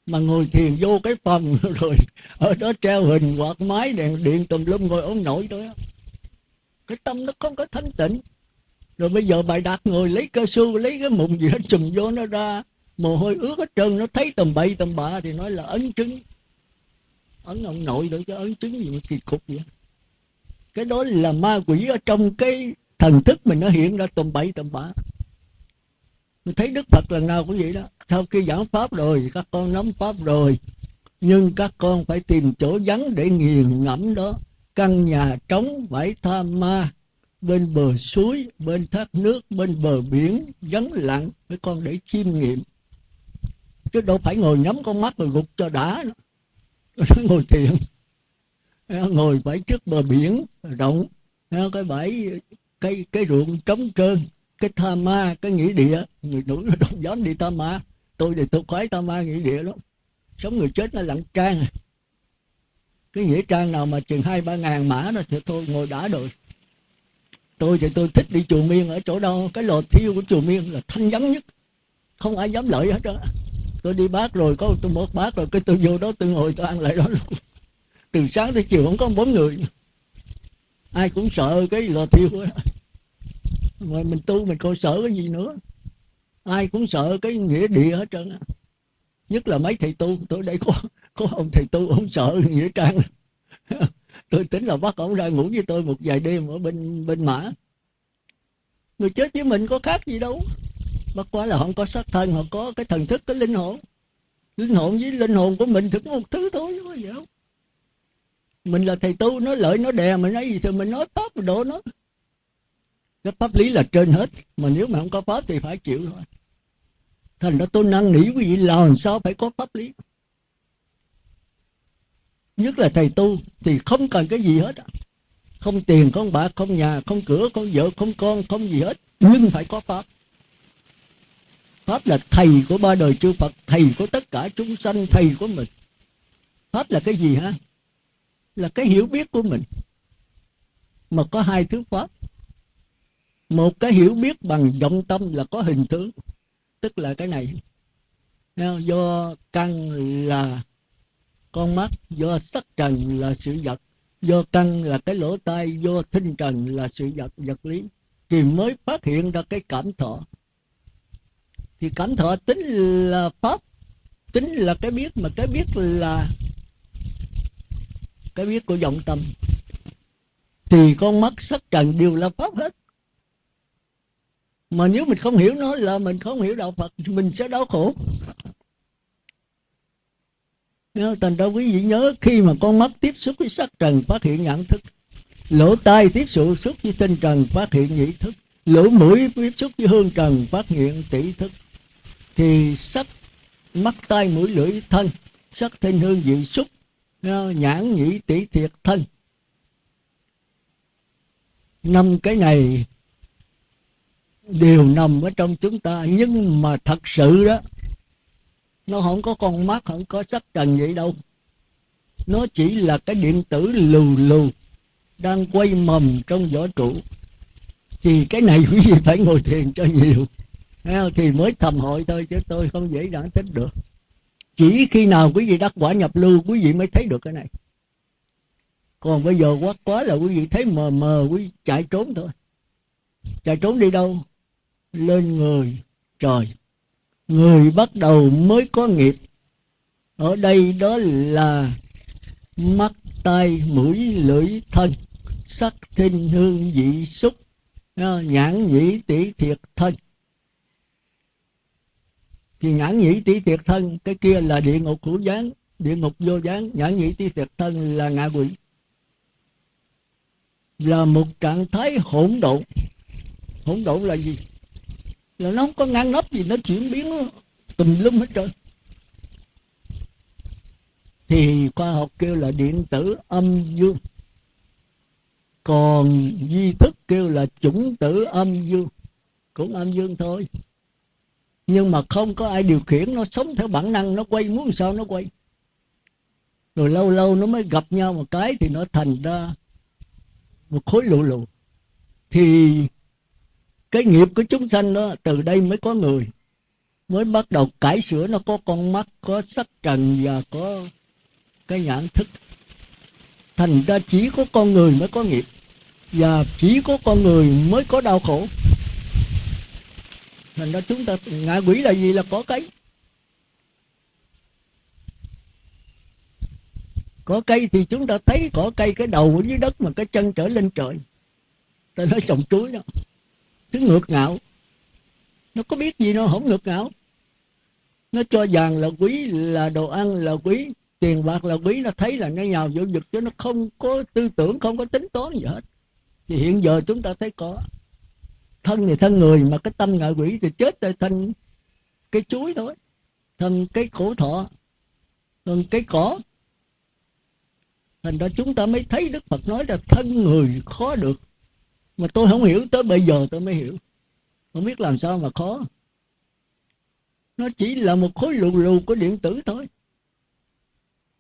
Mà ngồi thiền vô cái phòng rồi ở đó treo hình, quạt máy đèn điện tùm lum ngồi ống nổi thôi cái tâm nó không có thanh tịnh. Rồi bây giờ bài đạt ngồi lấy cơ su lấy cái mụn gì hết, chùm vô nó ra. Mồ hôi ướt hết trơn, nó thấy tầm bậy tầm bạ thì nói là ấn chứng. Ấn ông nội được cho ấn chứng gì mà kỳ cục vậy? Cái đó là ma quỷ ở trong cái thần thức mình nó hiện ra tầm bậy tầm bạ. Mình thấy đức phật lần nào cũng vậy đó. Sau khi giảng pháp rồi, các con nắm pháp rồi, nhưng các con phải tìm chỗ vắng để nghiền ngẫm đó. Căn nhà trống phải tham ma, bên bờ suối, bên thác nước, bên bờ biển, vắng lặng với con để chiêm nghiệm. Chứ đâu phải ngồi nhắm con mắt rồi gục cho đã ngồi thiền. Ngồi phải trước bờ biển rộng. Cái bãi cái cái ruộng trống trơn, cái tha ma, cái nghĩa địa. Người nữ nó đông gió đi tha ma. Tôi thì tôi khoái tha ma nghĩa địa lắm. Sống người chết nó lặng trang. Cái nghĩa trang nào mà chừng hai, ba ngàn mã đó thì tôi ngồi đã rồi. Tôi thì tôi thích đi chùa miên ở chỗ đâu? Cái lò thiêu của chùa miên là thanh vắng nhất. Không ai dám lợi hết đó. Tôi đi bác rồi, có tôi một bác rồi, cái tôi vô đó, tôi ngồi tôi ăn lại đó luôn. Từ sáng tới chiều không có bốn người. Ai cũng sợ cái lò thiêu đó rồi mình tu mình còn sợ cái gì nữa. Ai cũng sợ cái nghĩa địa hết trơn nhất là mấy thầy tu. Tôi đây có có ông thầy tu, ông sợ nghĩa trang. Tôi tính là bắt ông ra ngủ với tôi một vài đêm ở bên bên mã. Người chết với mình có khác gì đâu. Bất quá là họ có xác thân họ có cái thần thức, cái linh hồn. Linh hồn với linh hồn của mình thì có một thứ thôi có gì đâu. Mình là thầy tu, nó lợi, nó đè mình nói gì thì mình nói pháp độ nó cái pháp lý là trên hết. Mà nếu mà không có pháp thì phải chịu thôi. Thành ra tôi năn nỉ quý vị, làm sao phải có pháp lý? Nhất là thầy tu, thì không cần cái gì hết không tiền, không bạc, không nhà, không cửa, không vợ, không con, không gì hết. Nhưng phải có pháp. Pháp là thầy của ba đời chư phật, thầy của tất cả chúng sanh, thầy của mình. Pháp là cái gì ha là cái hiểu biết của mình. Mà có hai thứ pháp một cái hiểu biết bằng vọng tâm là có hình tướng tức là cái này. Do căn là con mắt, do sắc trần là sự vật, do căn là cái lỗ tai, do thinh trần là sự vật vật lý. Thì mới phát hiện ra cái cảm thọ. Thì cảm thọ tính là pháp, tính là cái biết, mà cái biết là cái biết của vọng tâm. Thì con mắt sắc trần đều là pháp hết mà nếu mình không hiểu nó là mình không hiểu đạo phật thì mình sẽ đau khổ. Thành ra quý vị nhớ, khi mà con mắt tiếp xúc với sắc trần phát hiện nhãn thức, lỗ tai tiếp xúc với tinh trần phát hiện nhĩ thức, lỗ mũi tiếp xúc với hương trần phát hiện tỷ thức, thì sắc mắt, tai, mũi, lưỡi, thân, sắc thanh hương, vị, xúc à, nhãn, nhĩ, tỷ, thiệt, thân. Năm cái này đều nằm ở trong chúng ta. Nhưng mà thật sự đó, nó không có con mắt, không có sắc trần vậy đâu. Nó chỉ là cái điện tử lù lù đang quay mầm trong vỏ trụ. Thì cái này quý vị phải ngồi thiền cho nhiều. Thì mới thầm hội thôi, chứ tôi không dễ dàng thích được. Chỉ khi nào quý vị đắc quả nhập lưu, quý vị mới thấy được cái này. Còn bây giờ quá quá là quý vị thấy mờ mờ, quý vị chạy trốn thôi. Chạy trốn đi đâu? Lên người. Trời, người bắt đầu mới có nghiệp. Ở đây đó là mắt, tai, mũi, lưỡi, thân. Sắc thinh hương, vị, xúc. Nhãn, nhĩ tỷ thiệt, thân. Thì nhãn, nhĩ tỷ thiệt, thân, cái kia là địa ngục hữu gián địa ngục vô gián nhãn, nhĩ tỷ thiệt, thân là ngạ quỷ. Là một trạng thái hỗn độn. Hỗn độn là gì? Là nó không có ngăn nắp gì, nó chuyển biến nó tùm lum hết trơn. Thì khoa học kêu là điện tử âm dương. Còn di thức kêu là chủng tử âm dương. Cũng âm dương thôi. Nhưng mà không có ai điều khiển, nó sống theo bản năng, nó quay muốn sao nó quay. Rồi lâu lâu nó mới gặp nhau một cái thì nó thành ra một khối lụ lụ thì cái nghiệp của chúng sanh đó, từ đây mới có người. Mới bắt đầu cải sửa nó, có con mắt, có sắc trần và có cái nhãn thức. Thành ra chỉ có con người mới có nghiệp. Và chỉ có con người mới có đau khổ. Thành ra chúng ta ngạ quỷ là gì là có cây có cây thì chúng ta thấy có cây, cái đầu ở dưới đất mà cái chân trở lên trời. Ta nói trồng chuối đó thứ ngược ngạo. Nó có biết gì nó không ngược ngạo. Nó cho vàng là quý, là đồ ăn là quý, tiền bạc là quý. Nó thấy là nó nhào vô vực chứ nó không có tư tưởng, không có tính toán gì hết. Thì hiện giờ chúng ta thấy có. Thân thì thân người mà cái tâm ngạ quỷ thì chết tại thân cái chuối thôi. Thân cái khổ thọ, thân cái cỏ. Thành ra chúng ta mới thấy đức phật nói là thân người khó được mà tôi không hiểu tới bây giờ tôi mới hiểu. Không biết làm sao mà khó. Nó chỉ là một khối lù lù của điện tử thôi.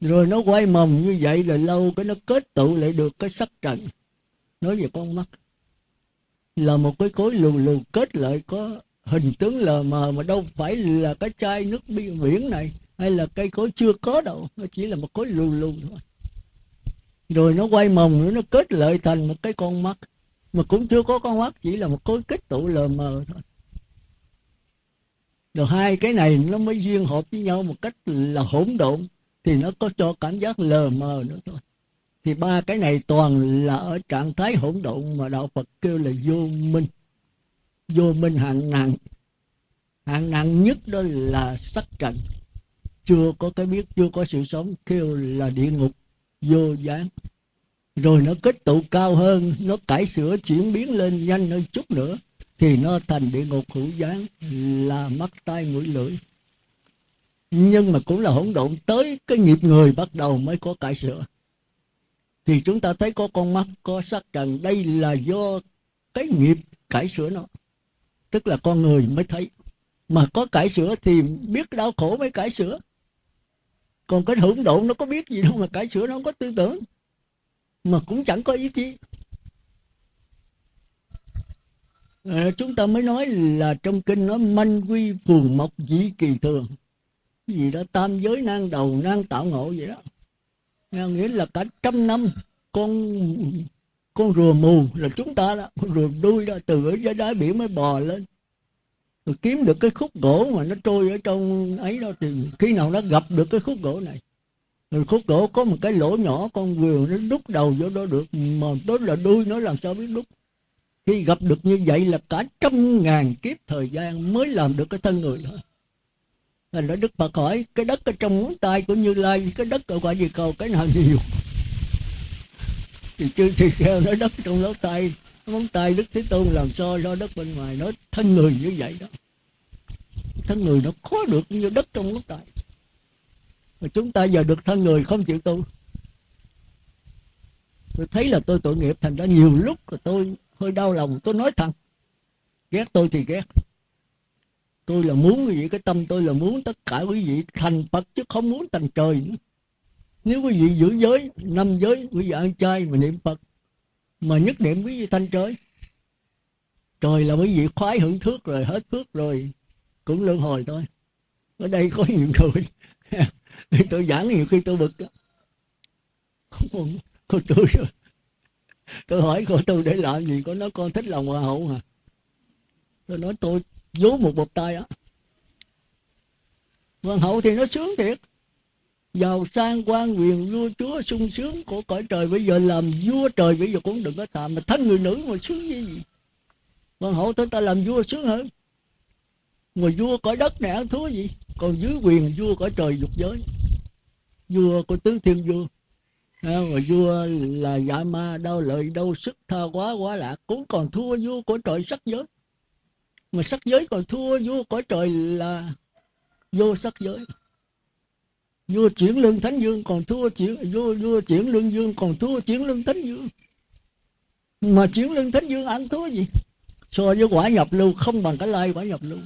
Rồi nó quay mầm như vậy là lâu cái nó kết tụ lại được cái sắc trần. Nói về con mắt. Là một cái khối lù lù kết lại có hình tướng lờ mờ mà đâu phải là cái chai nước biển này, hay là cây cối chưa có đâu. Nó chỉ là một khối lù lù thôi. Rồi nó quay mồng nữa, nó kết lại thành một cái con mắt mà cũng chưa có con mắt chỉ là một khối kết tụ lờ mờ thôi. Rồi hai cái này nó mới duyên hợp với nhau một cách là hỗn độn, thì nó có cho cảm giác lờ mờ nữa thôi. Thì ba cái này toàn là ở trạng thái hỗn độn mà đạo Phật kêu là vô minh. Vô minh hạng nặng. Hạng nặng nhất đó là sắc trần. Chưa có cái biết, chưa có sự sống, kêu là địa ngục, vô gián rồi nó kết tụ cao hơn, nó cải sửa chuyển biến lên nhanh hơn chút nữa, thì nó thành địa ngục hữu gián là mắt tai mũi lưỡi. Nhưng mà cũng là hỗn độn tới cái nghiệp người bắt đầu mới có cải sửa. Thì chúng ta thấy có con mắt, có sắc trần đây là do cái nghiệp cải sửa nó. Tức là con người mới thấy. Mà có cải sửa thì biết đau khổ mới cải sửa. Còn cái hỗn độn nó có biết gì đâu mà cải sửa nó không có tư tưởng mà cũng chẳng có ý chí. À, chúng ta mới nói là trong kinh nói manh quy phường mộc dĩ kỳ thường. Gì đó tam giới nan đầu nan tạo ngộ vậy đó. Nghĩa là cả trăm năm con con rùa mù là chúng ta đó. Con rùa đuôi đó từ ở dưới đáy biển mới bò lên. Rồi kiếm được cái khúc gỗ mà nó trôi ở trong ấy đó thì khi nào nó gặp được cái khúc gỗ này rồi khúc gỗ có một cái lỗ nhỏ, con rùa nó đút đầu vô đó được. Mà tới là đuôi, nó làm sao biết đút khi gặp được như vậy là cả trăm ngàn kiếp thời gian mới làm được cái thân người thôi thành ra đức phật hỏi, cái đất ở trong ngón tay của như lai, cái đất ở quả gì cầu, cái nào nhiều? Thì chư thì theo nói, đất trong lỗ tay ngón tay đức thế tôn làm sao do đất bên ngoài? Nói, thân người như vậy đó. Thân người nó khó được như đất trong ngón tay mà chúng ta giờ được thân người không chịu tu. Tôi thấy là tôi tội nghiệp, thành ra nhiều lúc là tôi hơi đau lòng. Tôi nói thẳng, ghét tôi thì ghét. Tôi là muốn quý vị, cái tâm tôi là muốn tất cả quý vị thành phật chứ không muốn thành trời nữa. Nếu quý vị giữ giới, năm giới, quý vị ăn chay mà niệm phật, mà nhất niệm quý vị thanh trời. Trời là quý vị khoái hưởng thước rồi, hết phước rồi, cũng luân hồi thôi. Ở đây có nhiều người. tôi giảng nhiều khi tôi bực không cô tôi tôi hỏi cô, tôi để làm gì? Có nói, con thích lòng hòa hậu hả? Tôi nói, tôi vú một bột tay á. Hoàng hậu thì nó sướng thiệt. Giàu sang, quan quyền, vua chúa, sung sướng của cõi trời. Bây giờ làm vua trời, bây giờ cũng đừng có tạm mà thân người nữ mà sướng như gì. Hoàng hậu tôi ta làm vua sướng hơn. Mà vua cõi đất này ăn thua gì? Còn dưới quyền vua cõi trời dục giới vua của tứ thiên vua mà vua là dạ ma, đau lợi đau sức, tha quá quá lạc, cũng còn thua vua của trời sắc giới. Mà sắc giới còn thua vua của trời là vô sắc giới. Vua chuyển lương thánh dương còn thua chuyển, vua vua chuyển lương dương còn thua chuyển lương thánh dương mà chuyển lương thánh dương ăn thua gì? So với quả nhập lưu, không bằng cái lai quả nhập lưu.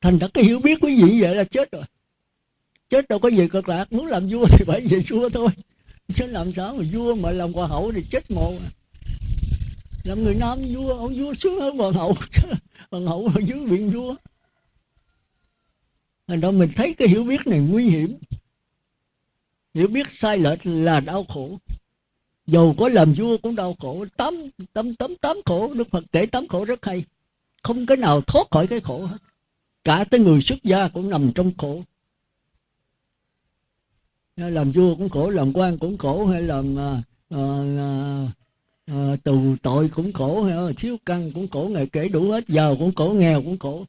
Thành ra cái hiểu biết quý vị vậy là chết rồi chết đâu có gì cực lạc, muốn làm vua thì phải về vua thôi. Chứ làm sao mà vua mà làm hoàng hậu thì chết mồ à. làm người nam vua, ông vua sướng hơn hoàng hậu hoàng hậu ở dưới viện vua. Thành ra mình thấy cái hiểu biết này nguy hiểm. Hiểu biết sai lệch là đau khổ. Dầu có làm vua cũng đau khổ. Tám tám tám tám khổ, đức phật kể tám khổ rất hay. Không cái nào thoát khỏi cái khổ hết. Cả tới người xuất gia cũng nằm trong khổ. Ờ, làm vua cũng khổ làm quan cũng khổ hay làm à, à, à, tù tội cũng khổ hay là thiếu căn cũng khổ ngày kể đủ hết giàu cũng khổ nghèo cũng khổ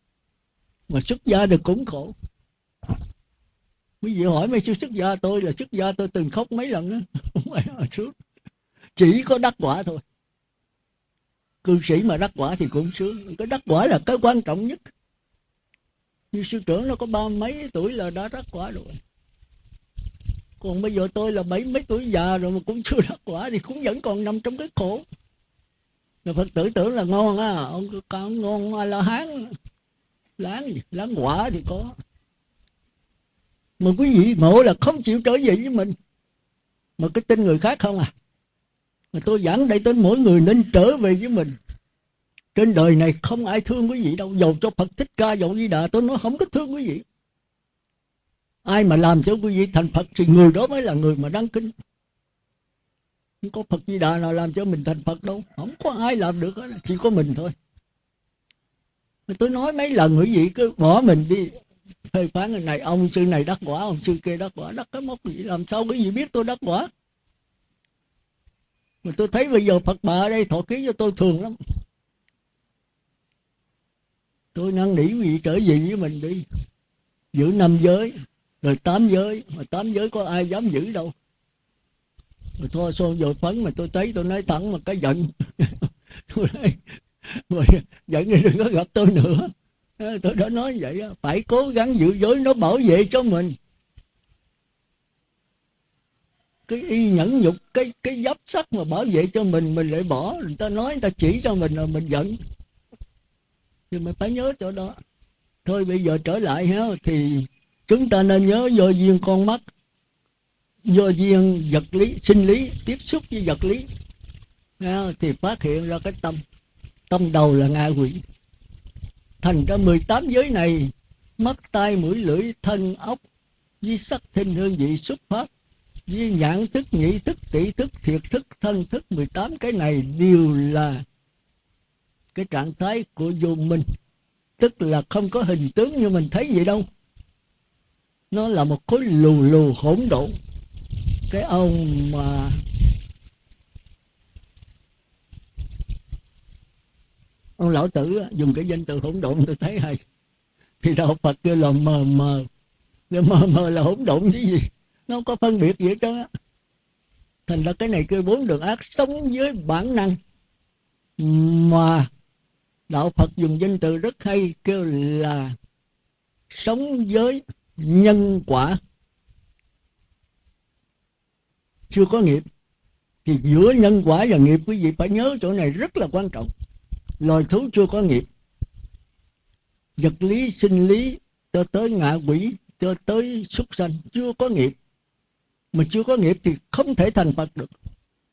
mà xuất gia được cũng khổ. Quý vị hỏi mấy sư xuất gia tôi là xuất gia tôi từng khóc mấy lần đó không phải là sướng. Chỉ có đắc quả thôi. Cư sĩ mà đắc quả thì cũng sướng. Cái đắc quả là cái quan trọng nhất. Như sư trưởng nó có ba mấy tuổi là đã đắc quả rồi còn bây giờ tôi là bảy mấy tuổi già rồi mà cũng chưa đắc quả thì cũng vẫn còn nằm trong cái khổ. Người phật tử tưởng là ngon á, ông con ngon a la hán? Láng láng quả thì có. Mà quý vị ngộ là không chịu trở về với mình. Mà cái tin người khác không à? Mà tôi giảng đây tới mỗi người nên trở về với mình. Trên đời này không ai thương quý vị đâu. Dầu cho phật thích ca, dầu di đà, tôi nói không có thương quý vị ai mà làm cho quý vị thành phật thì người đó mới là người mà đáng kính. Không có phật di đà nào làm cho mình thành phật đâu. Không có ai làm được đó, chỉ có mình thôi. Tôi nói mấy lần quý vị cứ bỏ mình đi phê phán người này ông sư này đắc quả ông sư kia đắc quả đắc cái mốc gì làm sao quý vị biết tôi đắc quả? Mà tôi thấy bây giờ phật bà ở đây thọ ký cho tôi thường lắm. Tôi năn nỉ quý vị trở về với mình đi giữ năm giới rồi tám giới, mà tám giới có ai dám giữ đâu. Rồi thôi xô dội phấn mà tôi thấy tôi nói thẳng mà cái giận. Tôi nói rồi giận thì đừng có gặp tôi nữa. Ờ, tôi đã nói vậy phải cố gắng giữ giới nó bảo vệ cho mình. Cái y nhẫn nhục, cái cái giáp sắt mà bảo vệ cho mình mình lại bỏ. Người ta nói, người ta chỉ cho mình là mình giận. Nhưng mà phải nhớ chỗ đó. Thôi bây giờ trở lại ha, thì chúng ta nên nhớ do duyên con mắt, do duyên vật lý, sinh lý, tiếp xúc với vật lý. Thì phát hiện ra cái tâm. Tâm đầu là ngạ quỷ. Thành ra 18 giới này, mắt, tai, mũi, lưỡi, thân ốc với sắc, thinh, hương, vị, xuất phát, với nhãn thức nhị thức, tỷ thức, thiệt thức, thân thức 18 cái này đều là cái trạng thái của vô minh. Tức là không có hình tướng như mình thấy vậy đâu nó là một khối lù lù hỗn độn. Cái ông mà ông lão tử dùng cái danh từ hỗn độn tôi thấy hay. Thì đạo phật kêu là mờ mờ. Mờ mờ là hỗn độn chứ gì? Nó không có phân biệt gì hết trơn á. Thành ra cái này kêu bốn đường ác, sống với bản năng. Mà đạo phật dùng danh từ rất hay, kêu là sống với nhân quả. Chưa có nghiệp. Thì giữa nhân quả và nghiệp quý vị phải nhớ chỗ này rất là quan trọng. Loài thú chưa có nghiệp. Vật lý, sinh lý, cho tới ngạ quỷ, cho tới súc sanh chưa có nghiệp. Mà chưa có nghiệp thì không thể thành phật được.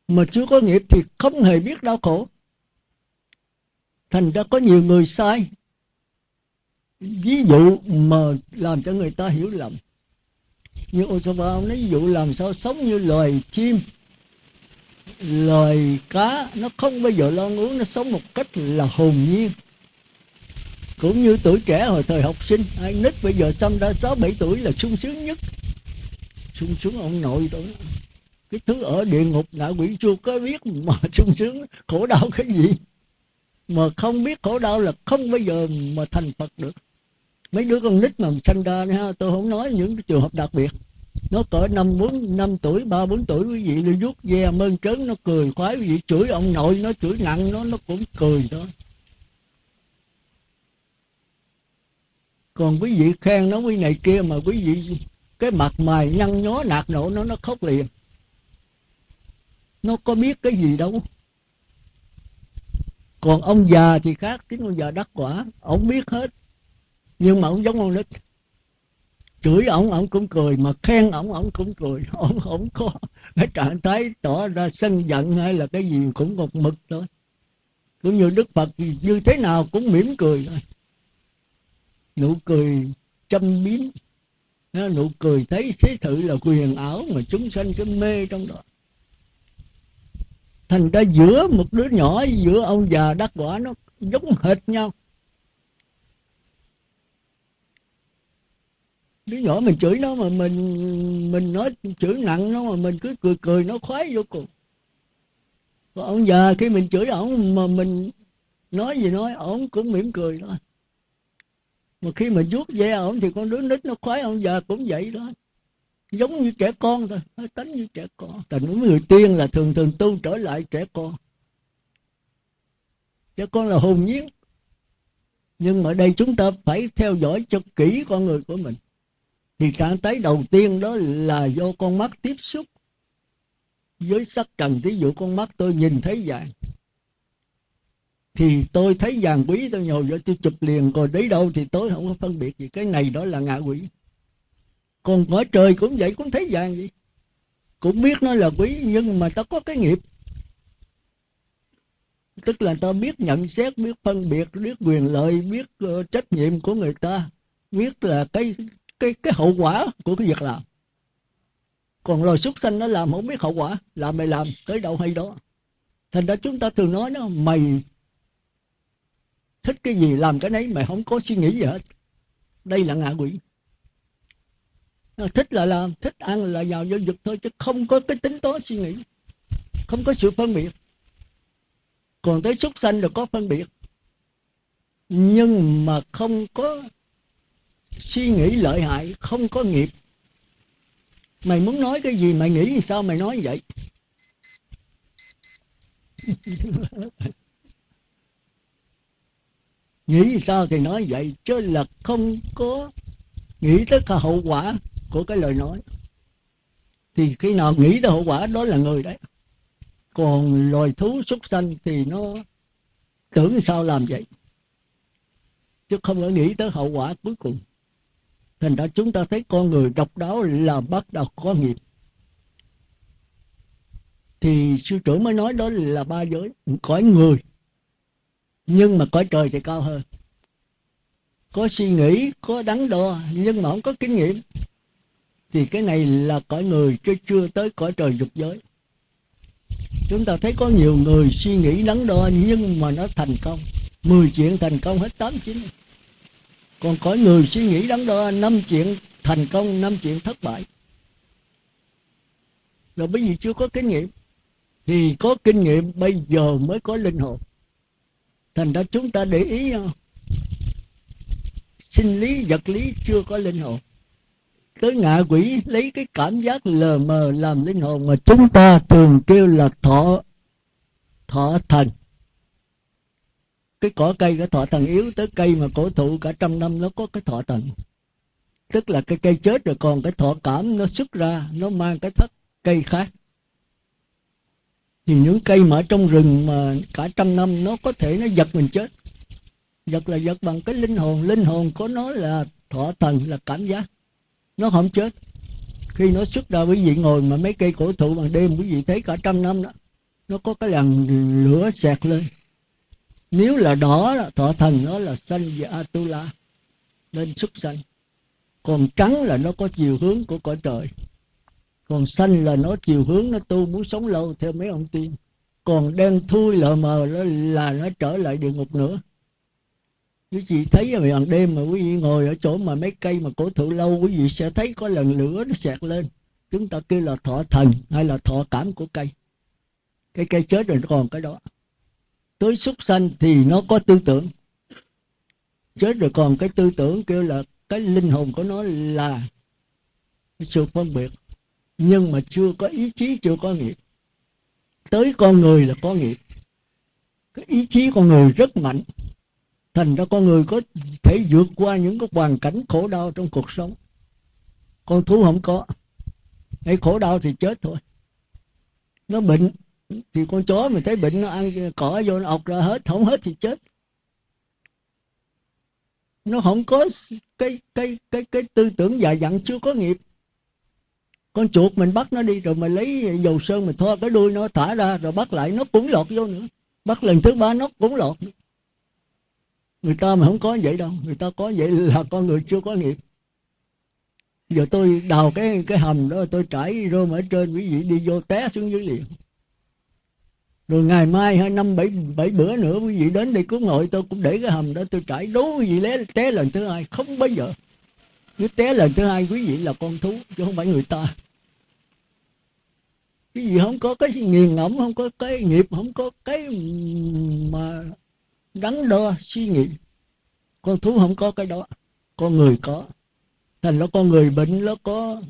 Mà chưa có nghiệp thì không hề biết đau khổ. Thành ra có nhiều người sai ví dụ mà làm cho người ta hiểu lầm. Như Osama ông nói, ví dụ làm sao sống như loài chim, loài cá, nó không bao giờ lo uống nó sống một cách là hồn nhiên. Cũng như tuổi trẻ hồi thời học sinh, ai nít bây giờ xăm ra sáu bảy tuổi là sung sướng nhất. Sung sướng ông nội tôi. Cái thứ ở địa ngục, ngạ quỷ chưa có biết mà sung sướng, khổ đau cái gì. Mà không biết khổ đau là không bao giờ mà thành phật được mấy đứa con nít mà sanh ra ha tôi không nói những trường hợp đặc biệt. Nó cỡ năm, bốn, năm tuổi, ba, bốn tuổi, quý vị nó vuốt ve mơn trớn, nó cười khoái, quý vị chửi ông nội, nó chửi nặng, nó nó cũng cười thôi. Còn quý vị khen nó quý này kia mà quý vị, cái mặt mày nhăn nhó, nạt nổ nó nó khóc liền. Nó có biết cái gì đâu. Còn ông già thì khác chính ông già đắc quả, ông biết hết nhưng mà ông giống con nít chửi ổng ổng cũng cười, mà khen ổng ổng cũng cười. Ổng ổng có cái trạng thái tỏ ra sân giận hay là cái gì, cũng một mực thôi. Cũng như đức phật như thế nào cũng mỉm cười thôi. Nụ cười châm biếm. Nụ cười thấy xế thử là quyền ảo mà chúng sanh cứ mê trong đó. Thành ra giữa một đứa nhỏ giữa ông già đắc quả nó giống hệt nhau. Đứa nhỏ mình chửi nó mà mình mình nói chửi nặng nó mà mình cứ cười cười nó khoái vô cùng. Còn ông già khi mình chửi ổng mà mình nói gì nói, ổng cũng mỉm cười thôi. Mà khi mà vuốt ve ổng thì con đứa nít nó khoái, ông già cũng vậy đó. Giống như trẻ con thôi, nó tính như trẻ con. Thành người tiên là thường thường tu trở lại trẻ con. Trẻ con là hồn nhiên. Nhưng mà đây chúng ta phải theo dõi cho kỹ con người của mình thì trạng thái đầu tiên đó là do con mắt tiếp xúc với sắc trần thí dụ con mắt tôi nhìn thấy vàng thì tôi thấy vàng quý tôi nhồi vô tôi chụp liền rồi đấy đâu thì tôi không có phân biệt gì. Cái này đó là ngạ quỷ. Còn ở trời cũng vậy cũng thấy vàng vậy cũng biết nó là quý nhưng mà ta có cái nghiệp. Tức là ta biết nhận xét biết phân biệt biết quyền lợi biết uh, trách nhiệm của người ta. Biết là cái cái cái hậu quả của cái việc làm. Còn loài súc sanh nó làm không biết hậu quả, làm mày làm, tới đâu hay đó. Thành ra chúng ta thường nói nó mày thích cái gì, làm cái nấy, mày không có suy nghĩ gì hết. Đây là ngạ quỷ. Thích là làm, thích ăn là vào vô dục thôi, chứ không có cái tính toán suy nghĩ, không có sự phân biệt. Còn tới súc sanh là có phân biệt. Nhưng mà không có suy nghĩ lợi hại, không có nghiệp. Mày muốn nói cái gì, mày nghĩ sao mày nói vậy? Nghĩ sao thì nói vậy, chứ là không có nghĩ tới cả hậu quả của cái lời nói. Thì khi nào nghĩ tới hậu quả, đó là người đấy. Còn loài thú súc sanh thì nó tưởng sao làm vậy? Chứ không có nghĩ tới hậu quả cuối cùng thành ra chúng ta thấy con người độc đáo là bắt đầu có nghiệp. Thì sư trưởng mới nói đó là ba giới, cõi người. Nhưng mà cõi trời thì cao hơn. Có suy nghĩ, có đắn đo, nhưng mà không có kinh nghiệm. Thì cái này là cõi người chứ chưa tới cõi trời dục giới. Chúng ta thấy có nhiều người suy nghĩ đắn đo nhưng mà nó thành công. Mười chuyện thành công hết tám chín còn có người suy nghĩ đắn đo, năm chuyện thành công, năm chuyện thất bại. Rồi bởi vì chưa có kinh nghiệm, thì có kinh nghiệm bây giờ mới có linh hồn. Thành ra chúng ta để ý à, sinh lý, vật lý chưa có linh hồn. Tới ngạ quỷ, lấy cái cảm giác lờ mờ làm linh hồn mà chúng ta thường kêu là thọ thọ thần cái cỏ cây cái thọ thần yếu tới cây mà cổ thụ cả trăm năm nó có cái thọ thần. Tức là cái cây chết rồi còn cái thọ cảm nó xuất ra, nó mang cái thất cây khác. Thì những cây mà ở trong rừng mà cả trăm năm nó có thể nó giật mình chết. Giật là giật bằng cái linh hồn linh hồn của nó là thọ thần, là cảm giác. Nó không chết. Khi nó xuất ra quý vị ngồi mà mấy cây cổ thụ bằng đêm, quý vị thấy cả trăm năm đó, nó có cái làn lửa xẹt lên nếu là đỏ thọ thần nó là xanh và atula, nên xuất xanh còn trắng là nó có chiều hướng của cõi trời. Còn xanh là nó chiều hướng, nó tu muốn sống lâu theo mấy ông tiên. Còn đen thui lờ mờ là là nó trở lại địa ngục nữa. Quý vị thấy vào bằng đêm mà quý vị ngồi ở chỗ mà mấy cây mà cổ thụ lâu, quý vị sẽ thấy có lần lửa nó xẹt lên. Chúng ta kêu là thọ thần hay là thọ cảm của cây. Cái cây chết rồi nó còn cái đó tới súc sanh thì nó có tư tưởng. Chết rồi còn cái tư tưởng kêu là cái linh hồn của nó là sự phân biệt. Nhưng mà chưa có ý chí, chưa có nghiệp. Tới con người là có nghiệp. Cái ý chí con người rất mạnh. Thành ra con người có thể vượt qua những cái hoàn cảnh khổ đau trong cuộc sống. Con thú không có. Hay khổ đau thì chết thôi. Nó bệnh thì con chó mình thấy bệnh nó ăn, cỏ vô nó ọc ra hết, không hết thì chết. Nó không có cái cái cái cái tư tưởng già dặn, chưa có nghiệp. Con chuột mình bắt nó đi, rồi mình lấy dầu sơn mình thoa cái đuôi nó thả ra, rồi bắt lại, nó cũng lọt vô nữa. Bắt lần thứ ba nó cũng lọt. Người ta mà không có vậy đâu, người ta có vậy là con người chưa có nghiệp. Giờ tôi đào cái cái hầm đó, tôi trải rơm ở trên, quý vị đi vô té xuống dưới liền rồi ngày mai hai năm bảy bảy bữa nữa quý vị đến đây cứu ngồi, tôi cũng để cái hầm đó, tôi trải đố quý vị lé, té lần thứ hai. Không bao giờ. Nếu té lần thứ hai quý vị là con thú, chứ không phải người ta. Cái gì không có cái nghiền ngẫm, không có cái nghiệp, không có cái mà đắn đo suy nghĩ. Con thú không có cái đó. Con người có. Thành nó con người bệnh nó có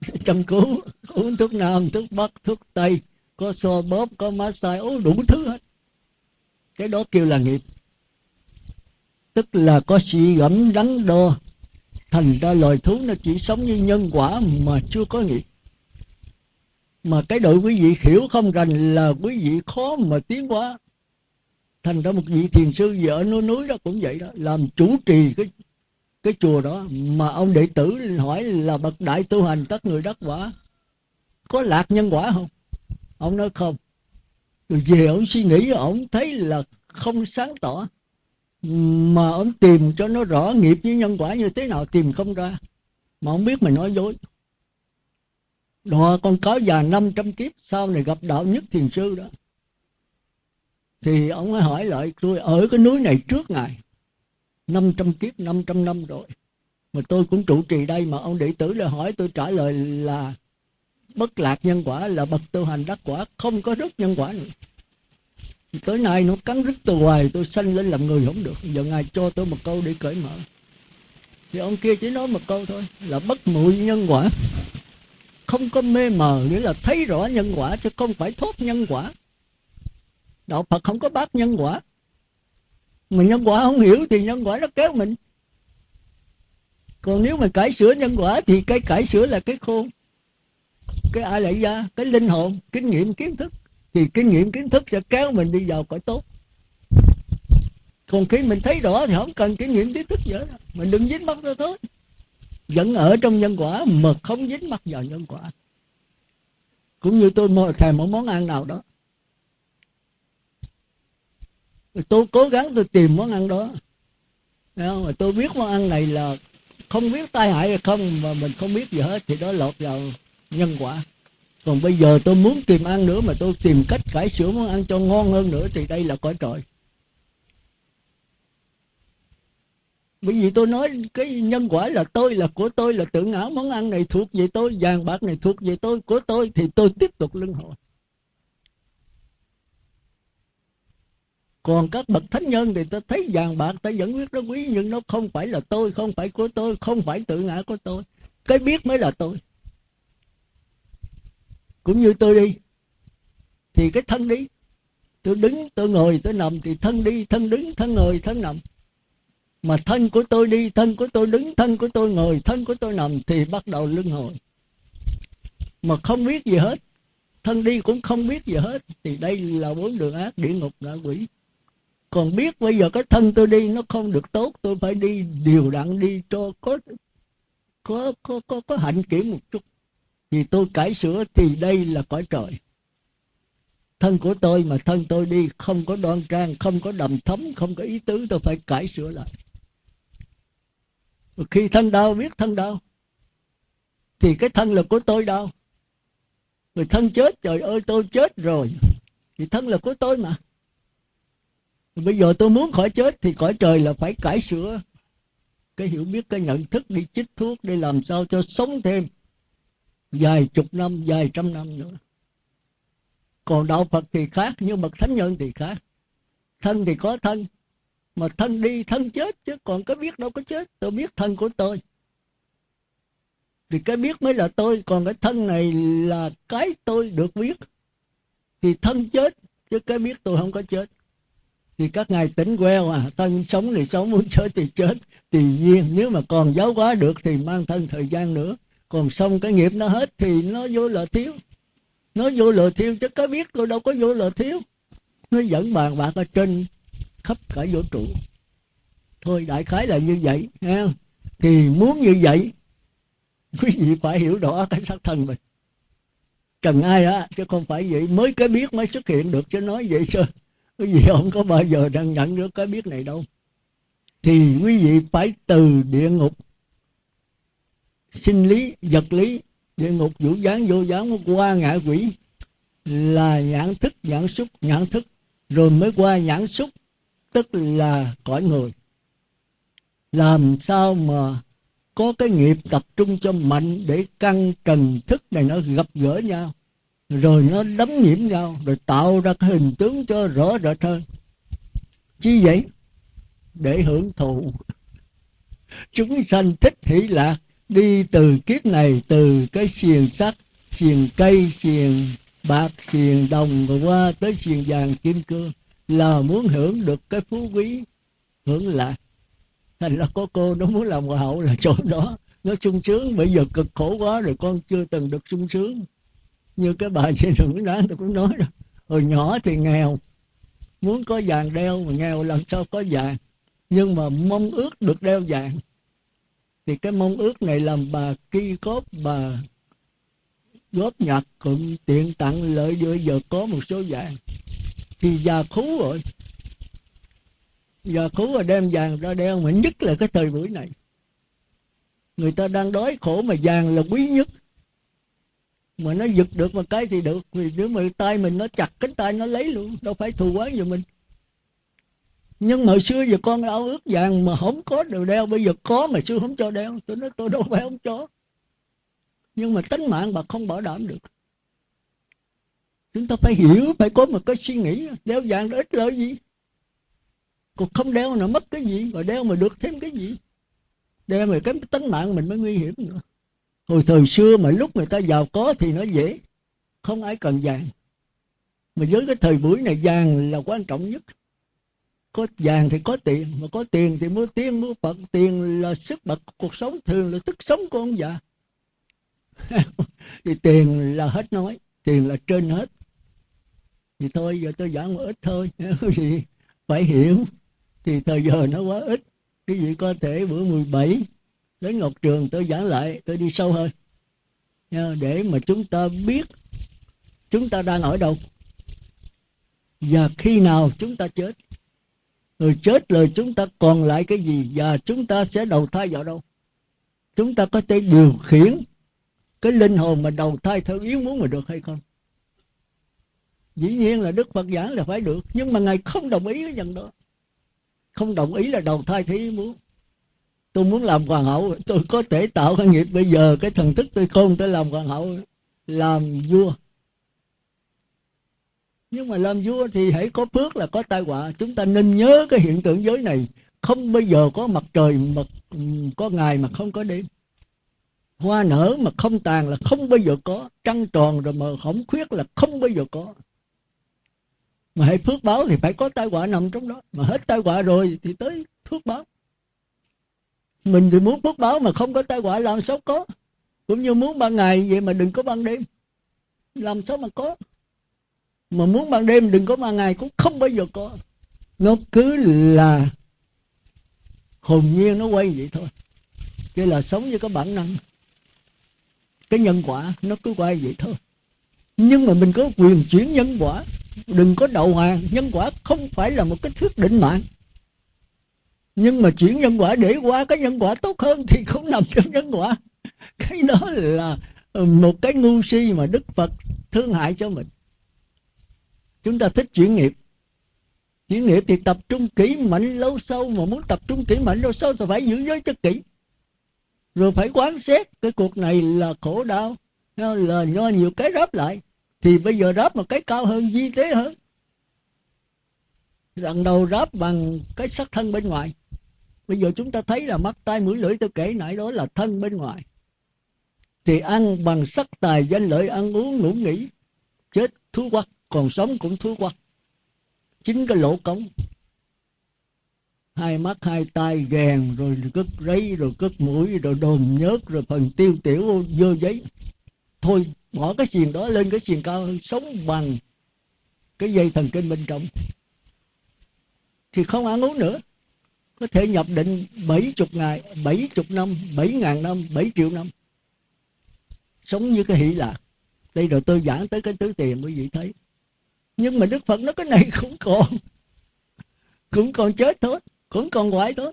chăm cứu uống thuốc nam, thuốc bắc, thuốc tây có xô bóp, có massage uống đủ thứ hết. Cái đó kêu là nghiệp. Tức là có suy gẫm đắn đo. Thành ra loài thú nó chỉ sống như nhân quả mà chưa có nghiệp. Mà cái đội quý vị hiểu không rành là quý vị khó mà tiến hóa. Thành ra một vị thiền sư vợ núi núi đó cũng vậy đó, làm chủ trì cái cái chùa đó. Mà ông đệ tử hỏi là bậc đại tu hành các người đắc quả có lạc nhân quả không? Ông nói không. Rồi về ông suy nghĩ, ông thấy là không sáng tỏ. Mà ông tìm cho nó rõ nghiệp với nhân quả như thế nào, tìm không ra. Mà ông biết mình nói dối. Đó con cáo già 500 kiếp, sau này gặp đạo nhất thiền sư đó. Thì ông ấy hỏi lại, tôi ở cái núi này trước ngài 500 kiếp 500 năm rồi. Mà tôi cũng trụ trì đây mà ông đệ tử lại hỏi tôi trả lời là bất lạc nhân quả là bậc tu hành đắc quả, không có rứt nhân quả nữa. Tới nay nó cắn rứt từ hoài, tôi sanh lên làm người không được. Giờ ngài cho tôi một câu để cởi mở. Thì ông kia chỉ nói một câu thôi, là bất muội nhân quả. Không có mê mờ, nghĩa là thấy rõ nhân quả, chứ không phải thốt nhân quả. Đạo phật không có bác nhân quả. Mà nhân quả không hiểu thì nhân quả nó kéo mình. Còn nếu mà cải sửa nhân quả thì cái cải sửa là cái khôn cái ai lại ra? Cái linh hồn, kinh nghiệm, kiến thức. Thì kinh nghiệm, kiến thức sẽ kéo mình đi vào cõi tốt. Còn khi mình thấy rõ thì không cần kinh nghiệm, kiến thức nữa mình đừng dính mắc ra thôi. Vẫn ở trong nhân quả mà không dính mắc vào nhân quả. Cũng như tôi mời thèm một món ăn nào đó. Tôi cố gắng tôi tìm món ăn đó. Không? mà tôi biết món ăn này là không biết tai hại hay không, mà mình không biết gì hết, thì đó lọt vào nhân quả. Còn bây giờ tôi muốn tìm ăn nữa mà tôi tìm cách cải sửa món ăn cho ngon hơn nữa thì đây là cõi trời. Bởi vì tôi nói cái nhân quả là tôi là của tôi, là tự ngã món ăn này thuộc về tôi, vàng bạc này thuộc về tôi, của tôi thì tôi tiếp tục luân hồi. Còn các bậc thánh nhân thì ta thấy vàng bạc ta vẫn biết nó quý, nhưng nó không phải là tôi, không phải của tôi, không phải tự ngã của tôi. Cái biết mới là tôi cũng như tôi đi. Thì cái thân đi. Tôi đứng tôi ngồi tôi nằm thì thân đi thân đứng thân ngồi thân nằm. Mà thân của tôi đi thân của tôi đứng thân của tôi ngồi thân của tôi nằm thì bắt đầu luân hồi. Mà không biết gì hết. Thân đi cũng không biết gì hết. Thì đây là bốn đường ác địa ngục ngạ quỷ. Còn biết bây giờ cái thân tôi đi nó không được tốt tôi phải đi điều đặn đi cho có có có có, có hạnh kiểm một chút thì tôi cải sửa thì đây là cõi trời. Thân của tôi mà thân tôi đi, không có đoan trang, không có đầm thấm, không có ý tứ, tôi phải cải sửa lại. Khi thân đau, biết thân đau, thì cái thân là của tôi đau. Người thân chết, trời ơi, tôi chết rồi. Thì thân là của tôi mà. Bây giờ tôi muốn khỏi chết thì cõi trời là phải cải sửa. Cái hiểu biết, cái nhận thức, đi chích thuốc, đi làm sao cho sống thêm vài chục năm vài trăm năm nữa. Còn đạo phật thì khác, nhưng bậc thánh nhân thì khác. Thân thì có thân, mà thân đi thân chết chứ còn cái biết đâu có chết. Tôi biết thân của tôi. Thì cái biết mới là tôi, còn cái thân này là cái tôi được biết. Thì thân chết chứ cái biết tôi không có chết. Thì các ngài tỉnh queo à thân sống thì sống, muốn chết thì chết. Tùy duyên, nếu mà còn giáo hóa được thì mang thân thời gian nữa còn xong cái nghiệp nó hết thì nó vô là thiếu. Nó vô lừa thiếu chứ có biết tôi đâu có vô lừa thiếu nó dẫn bàn bạc ở trên khắp cả vũ trụ. Thôi đại khái là như vậy ha thì muốn như vậy, quý vị phải hiểu rõ cái xác thân mình. Trần ai á, chứ không phải vậy. Mới cái biết mới xuất hiện được, chứ nói vậy sao? Quý vị không có bao giờ đang nhận được cái biết này đâu. Thì quý vị phải từ địa ngục sinh lý, vật lý địa ngục vũ gián vô gián qua ngạ quỷ là nhãn thức, nhãn xúc, nhãn thức. Rồi mới qua nhãn xúc, tức là cõi người. Làm sao mà có cái nghiệp tập trung cho mạnh để căn trần thức này nó gặp gỡ nhau, rồi nó đấm nhiễm nhau, rồi tạo ra cái hình tướng cho rõ rệt hơn. Chi vậy? Để hưởng thụ. Chúng sanh thích hỷ lạc đi từ kiếp này, từ cái xiềng sắt, xiềng cây, xiềng bạc, xiềng đồng rồi qua tới xiềng vàng kim cương là muốn hưởng được cái phú quý, hưởng lạc thành ra có cô nó muốn làm hòa hậu là chỗ đó. Nó sung sướng bây giờ cực khổ quá rồi con chưa từng được sung sướng. Như cái bà chị đừng đó tôi cũng nói rồi hồi nhỏ thì nghèo, muốn có vàng đeo, mà nghèo làm sao có vàng. Nhưng mà mong ước được đeo vàng thì cái mong ước này làm bà ki cốt bà góp nhặt cũng tiện tặng lợi vừa giờ có một số vàng. Thì già khú rồi. Già khú rồi đem vàng ra đeo, mà nhất là cái thời buổi này. Người ta đang đói khổ mà vàng là quý nhất. Mà nó giật được một cái thì được. Vì nếu mà tay mình nó chặt cánh tay nó lấy luôn, đâu phải thù quán gì mình nhưng mà xưa giờ con ao ước vàng mà không có đều đeo. Bây giờ có mà xưa không cho đeo. Tôi nói, tôi đâu phải không cho. Nhưng mà tính mạng bà không bảo đảm được. Chúng ta phải hiểu, phải có một cái suy nghĩ. Đeo vàng đó ít lợi gì? Còn không đeo nó mất cái gì? Rồi đeo mà được thêm cái gì? Đeo mà cái tính mạng mình mới nguy hiểm nữa. Hồi thời xưa mà lúc người ta giàu có thì nó dễ. Không ai cần vàng. Mà với cái thời buổi này, vàng là quan trọng nhất có vàng thì có tiền, mà có tiền thì mua tiên mua phật tiền là sức bật cuộc sống, thường là thức sống của ông già. Thì tiền là hết nói, tiền là trên hết. Thì thôi, giờ tôi giảng một ít thôi. Thì phải hiểu, thì thời giờ nó quá ít. Cái gì có thể bữa 17 đến Ngọc Trường tôi giảng lại, tôi đi sâu hơn. Để mà chúng ta biết chúng ta đang ở đâu. Và khi nào chúng ta chết rồi chết rồi chúng ta, còn lại cái gì? Và chúng ta sẽ đầu thai vào đâu? Chúng ta có thể điều khiển cái linh hồn mà đầu thai theo ý muốn mà được hay không? Dĩ nhiên là đức phật giảng là phải được, nhưng mà ngài không đồng ý cái dần đó. Không đồng ý là đầu thai theo ý muốn. Tôi muốn làm hoàng hậu, tôi có thể tạo cái nghiệp. Bây giờ cái thần thức tôi không tôi làm hoàng hậu, làm vua nhưng mà làm vua thì hãy có phước là có tai họa. Chúng ta nên nhớ cái hiện tượng giới này. Không bao giờ có mặt trời mà có ngày mà không có đêm. Hoa nở mà không tàn là không bao giờ có. Trăng tròn rồi mà khổng khuyết là không bao giờ có. Mà hãy phước báo thì phải có tai họa nằm trong đó. Mà hết tai họa rồi thì tới phước báo. Mình thì muốn phước báo mà không có tai họa làm sao có? Cũng như muốn ban ngày vậy mà đừng có ban đêm. Làm sao mà có? Mà muốn ban đêm đừng có ban ngày cũng không bao giờ có. Nó cứ là hồn nhiên nó quay vậy thôi. Cái là sống với cái bản năng, cái nhân quả nó cứ quay vậy thôi. Nhưng mà mình có quyền chuyển nhân quả, đừng có đầu hàng. Nhân quả không phải là một cái thước định mạng. Nhưng mà chuyển nhân quả để qua cái nhân quả tốt hơn thì không nằm trong nhân quả. Cái đó là một cái ngu si mà đức phật thương hại cho mình chúng ta thích chuyển nghiệp. Chuyển nghiệp thì tập trung kỹ mạnh lâu sâu, mà muốn tập trung kỹ mạnh lâu sâu thì phải giữ giới cho kỹ. Rồi phải quán xét cái cuộc này là khổ đau là do nhiều cái ráp lại. Thì bây giờ ráp một cái cao hơn, di tế hơn. Lần đầu ráp bằng cái sắc thân bên ngoài. Bây giờ chúng ta thấy là mắt, tai, mũi, lưỡi, tôi kể nãy đó là thân bên ngoài. Thì ăn bằng sắc tài, danh lợi, ăn uống, ngủ nghỉ, chết thú quắc còn sống cũng thú quá. Chính cái lỗ cống. Hai mắt, hai tay gèn rồi cất rấy, rồi cất mũi, rồi đồn nhớt, rồi phần tiêu tiểu dơ giấy. Thôi, bỏ cái xiềng đó lên cái xiềng cao hơn, sống bằng cái dây thần kinh bên trong. Thì không ăn uống nữa. Có thể nhập định bảy chục ngày, bảy chục năm, bảy ngàn năm, bảy triệu năm. Sống như cái hỷ lạc. Đây rồi tôi giảng tới cái tứ tiền quý vị thấy nhưng mà đức phật nói cái này cũng còn cũng còn chết thôi cũng còn hoại thôi.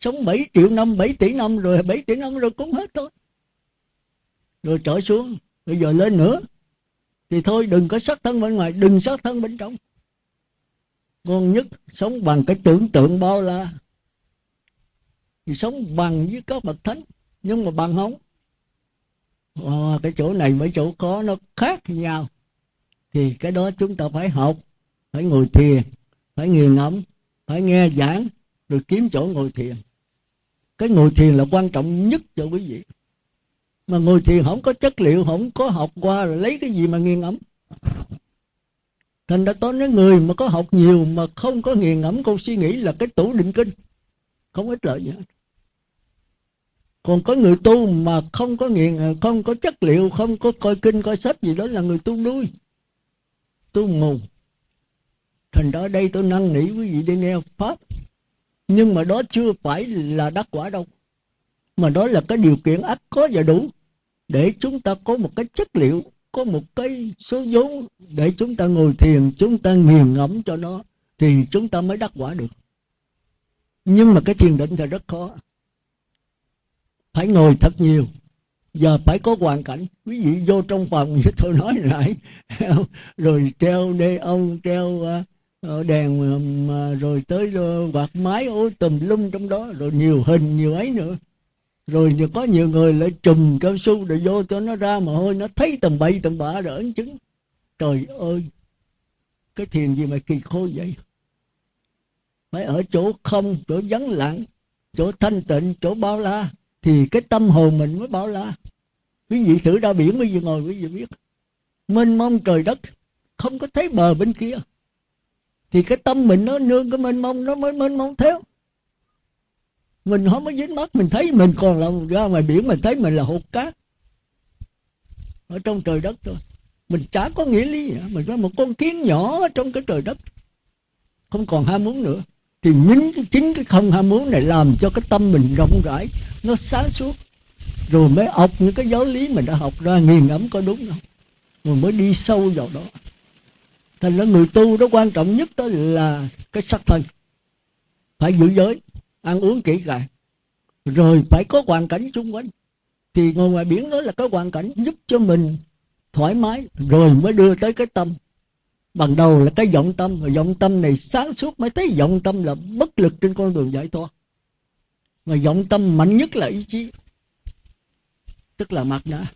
Sống 7 triệu năm 7 tỷ năm rồi 7 tỷ năm rồi cũng hết thôi. Rồi trở xuống bây giờ lên nữa. Thì thôi đừng có sát thân bên ngoài đừng sát thân bên trong. Ngon nhất sống bằng cái tưởng tượng bao la. Thì sống bằng với các bậc thánh nhưng mà bằng không. À, cái chỗ này mấy chỗ có nó khác nhau thì cái đó chúng ta phải học, phải ngồi thiền, phải nghiền ngẫm, phải nghe giảng, rồi kiếm chỗ ngồi thiền. Cái ngồi thiền là quan trọng nhất cho quý vị. Mà ngồi thiền không có chất liệu, không có học qua rồi lấy cái gì mà nghiền ngẫm. Thành ra tôi nói người mà có học nhiều mà không có nghiền ngẫm câu suy nghĩ là cái tủ định kinh, không ích lợi gì hết còn có người tu mà không có nghiền, không có chất liệu, không có coi kinh, coi sách gì, đó là người tu đuôi tôi mù thành ra đây tôi năn nỉ quý vị đi nghe pháp. Nhưng mà đó chưa phải là đắc quả đâu. Mà đó là cái điều kiện ắt có và đủ để chúng ta có một cái chất liệu, có một cái số vốn để chúng ta ngồi thiền, chúng ta nghiền ngẫm cho nó thì chúng ta mới đắc quả được. Nhưng mà cái thiền định thì rất khó. Phải ngồi thật nhiều giờ phải có hoàn cảnh. Quý vị vô trong phòng như tôi nói lại. Rồi treo đê ông treo à, ờ, đèn à, rồi tới ờ, quạt máy ôi tùm lum trong đó, rồi nhiều hình, nhiều ấy nữa. Rồi có nhiều người lại trùm cao su để vô cho nó ra mà hôi, nó thấy tầm bậy tầm bạ rồi ấn chứng. Trời ơi, cái thiền gì mà kỳ khôi vậy? Phải ở chỗ không, chỗ vắng lặng, chỗ thanh tịnh, chỗ bao la thì cái tâm hồn mình mới bảo là, quý vị thử ra biển bây giờ ngồi quý vị biết. Mênh mông trời đất, không có thấy bờ bên kia. Thì cái tâm mình nó nương cái mênh mông, nó mới mênh mông theo. Mình không có dính mắt, mình thấy mình còn là ra ngoài biển, mình thấy mình là hột cát ở trong trời đất thôi. Mình chả có nghĩa lý gì mình có một con kiến nhỏ trong cái trời đất. Không còn ham muốn nữa thì chính, chính cái không ham muốn này làm cho cái tâm mình rộng rãi nó sáng suốt. Rồi mới học những cái giáo lý mình đã học ra nghiền ngẫm có đúng không? Rồi mới đi sâu vào đó. Thành ra người tu đó quan trọng nhất đó là cái sắc thân. Phải giữ giới ăn uống kỹ càng. Rồi phải có hoàn cảnh xung quanh. Thì ngồi ngoài biển đó là cái hoàn cảnh giúp cho mình thoải mái rồi mới đưa tới cái tâm bằng đầu là cái vọng tâm và vọng tâm này sáng suốt mới thấy vọng tâm là bất lực trên con đường giải thoát. Mà vọng tâm mạnh nhất là ý chí, tức là mặt đã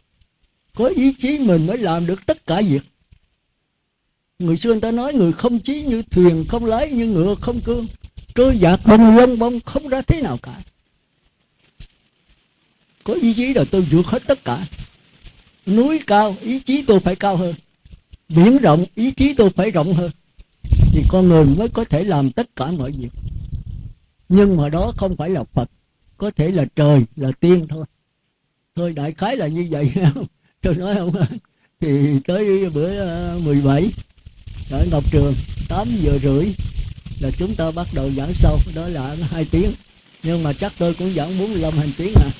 có ý chí mình mới làm được tất cả việc. Người xưa người ta nói người không chí như thuyền, không lái như ngựa, không cương. Trôi dạt bông lông bông không ra thế nào cả. Có ý chí là tôi vượt hết tất cả. Núi cao, ý chí tôi phải cao hơn biển rộng, ý chí tôi phải rộng hơn. Thì con người mới có thể làm tất cả mọi việc. Nhưng mà đó không phải là phật, có thể là trời, là tiên thôi. Thôi, đại khái là như vậy. Tôi nói không? Thì tới bữa ờ, 17 ở Ngọc Trường 8 giờ rưỡi là chúng ta bắt đầu giảng sâu đó là hai tiếng. Nhưng mà chắc tôi cũng giảng 45 hành tiếng à.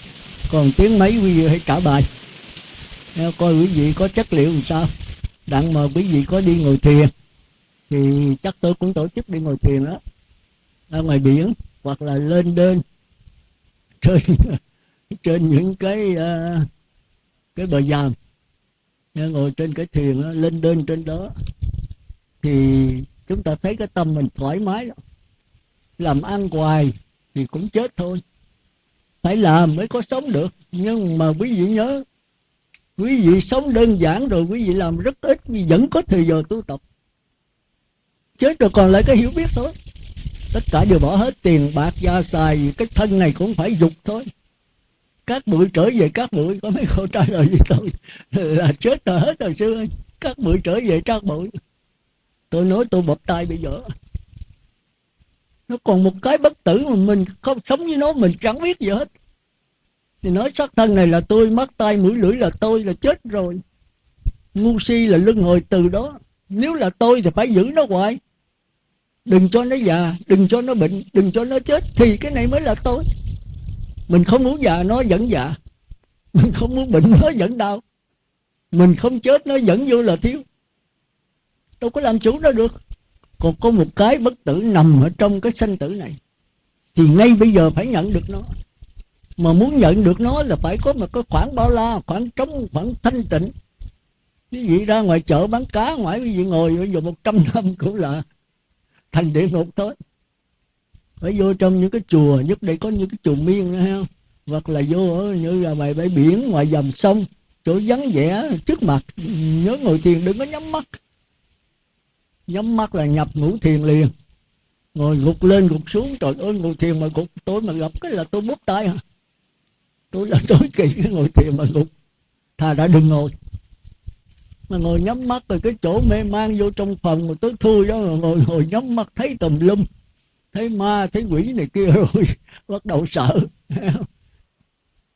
Còn tiếng mấy quý vị hãy trả bài. Coi quý vị có chất liệu làm sao đặng mà quý vị có đi ngồi thiền. Thì chắc tôi cũng tổ chức đi ngồi thiền đó. Ra ngoài biển hoặc là lên đơn trên trên những cái uh, cái bờ giàm ngồi trên cái thuyền đó, lên đơn trên đó. Thì chúng ta thấy cái tâm mình thoải mái đó. Làm ăn hoài thì cũng chết thôi. Phải làm mới có sống được. Nhưng mà quý vị nhớ quý vị sống đơn giản rồi, quý vị làm rất ít nhưng vẫn có thời giờ tu tập. Chết rồi còn lại cái hiểu biết thôi. Tất cả đều bỏ hết tiền bạc, gia xài, cái thân này cũng phải dục thôi. Các bụi trở về các bụi, có mấy câu trả lời với tôi là chết rồi hết rồi xưa. Các bụi trở về các bụi. Tôi nói tôi bập tay bây giờ. Nó còn một cái bất tử mà mình không sống với nó, mình chẳng biết gì hết thì nói sắc thân này là tôi mắt tay mũi lưỡi là tôi là chết rồi. Ngu si là lưng hồi từ đó. Nếu là tôi thì phải giữ nó hoài. Đừng cho nó già, đừng cho nó bệnh, đừng cho nó chết thì cái này mới là tôi. Mình không muốn già, nó vẫn già. Mình không muốn bệnh, nó vẫn đau. Mình không chết, nó vẫn vô là thiếu. Đâu có làm chủ nó được. Còn có một cái bất tử nằm ở trong cái sanh tử này, thì ngay bây giờ phải nhận được nó mà muốn nhận được nó là phải có một cái khoảng bao la khoảng trống khoảng thanh tịnh. Quý vị ra ngoài chợ bán cá, ngoài quý vị ngồi bây giờ một trăm năm cũng là thành địa ngục thôi. Phải vô trong những cái chùa, nhất đây có những cái chùa miên nữa ha hoặc là vô ở như là ngoài bãi biển, ngoài dòng sông, chỗ vắng vẻ, trước mặt, nhớ ngồi thiền, đừng có nhắm mắt. Nhắm mắt là nhập ngủ thiền liền. Ngồi gục lên, gục xuống, trời ơi, ngồi thiền mà gục tôi mà gặp cái là tôi bút tay hả tôi là tối kỵ cái ngồi thiền mà ngục, thà đã đừng ngồi. Mà ngồi nhắm mắt rồi cái chỗ mê man vô trong phòng mà tới thui đó mà ngồi ngồi nhắm mắt thấy tùm lum thấy ma thấy quỷ này kia rồi bắt đầu sợ.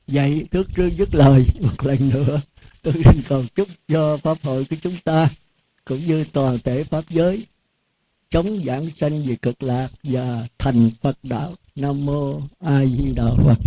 Vậy trước trước dứt lời một lần nữa. Tôi xin cầu chúc cho pháp hội của chúng ta cũng như toàn thể pháp giới chống giảng sanh về cực lạc và thành Phật đạo. Nam mô A Di Đà Phật.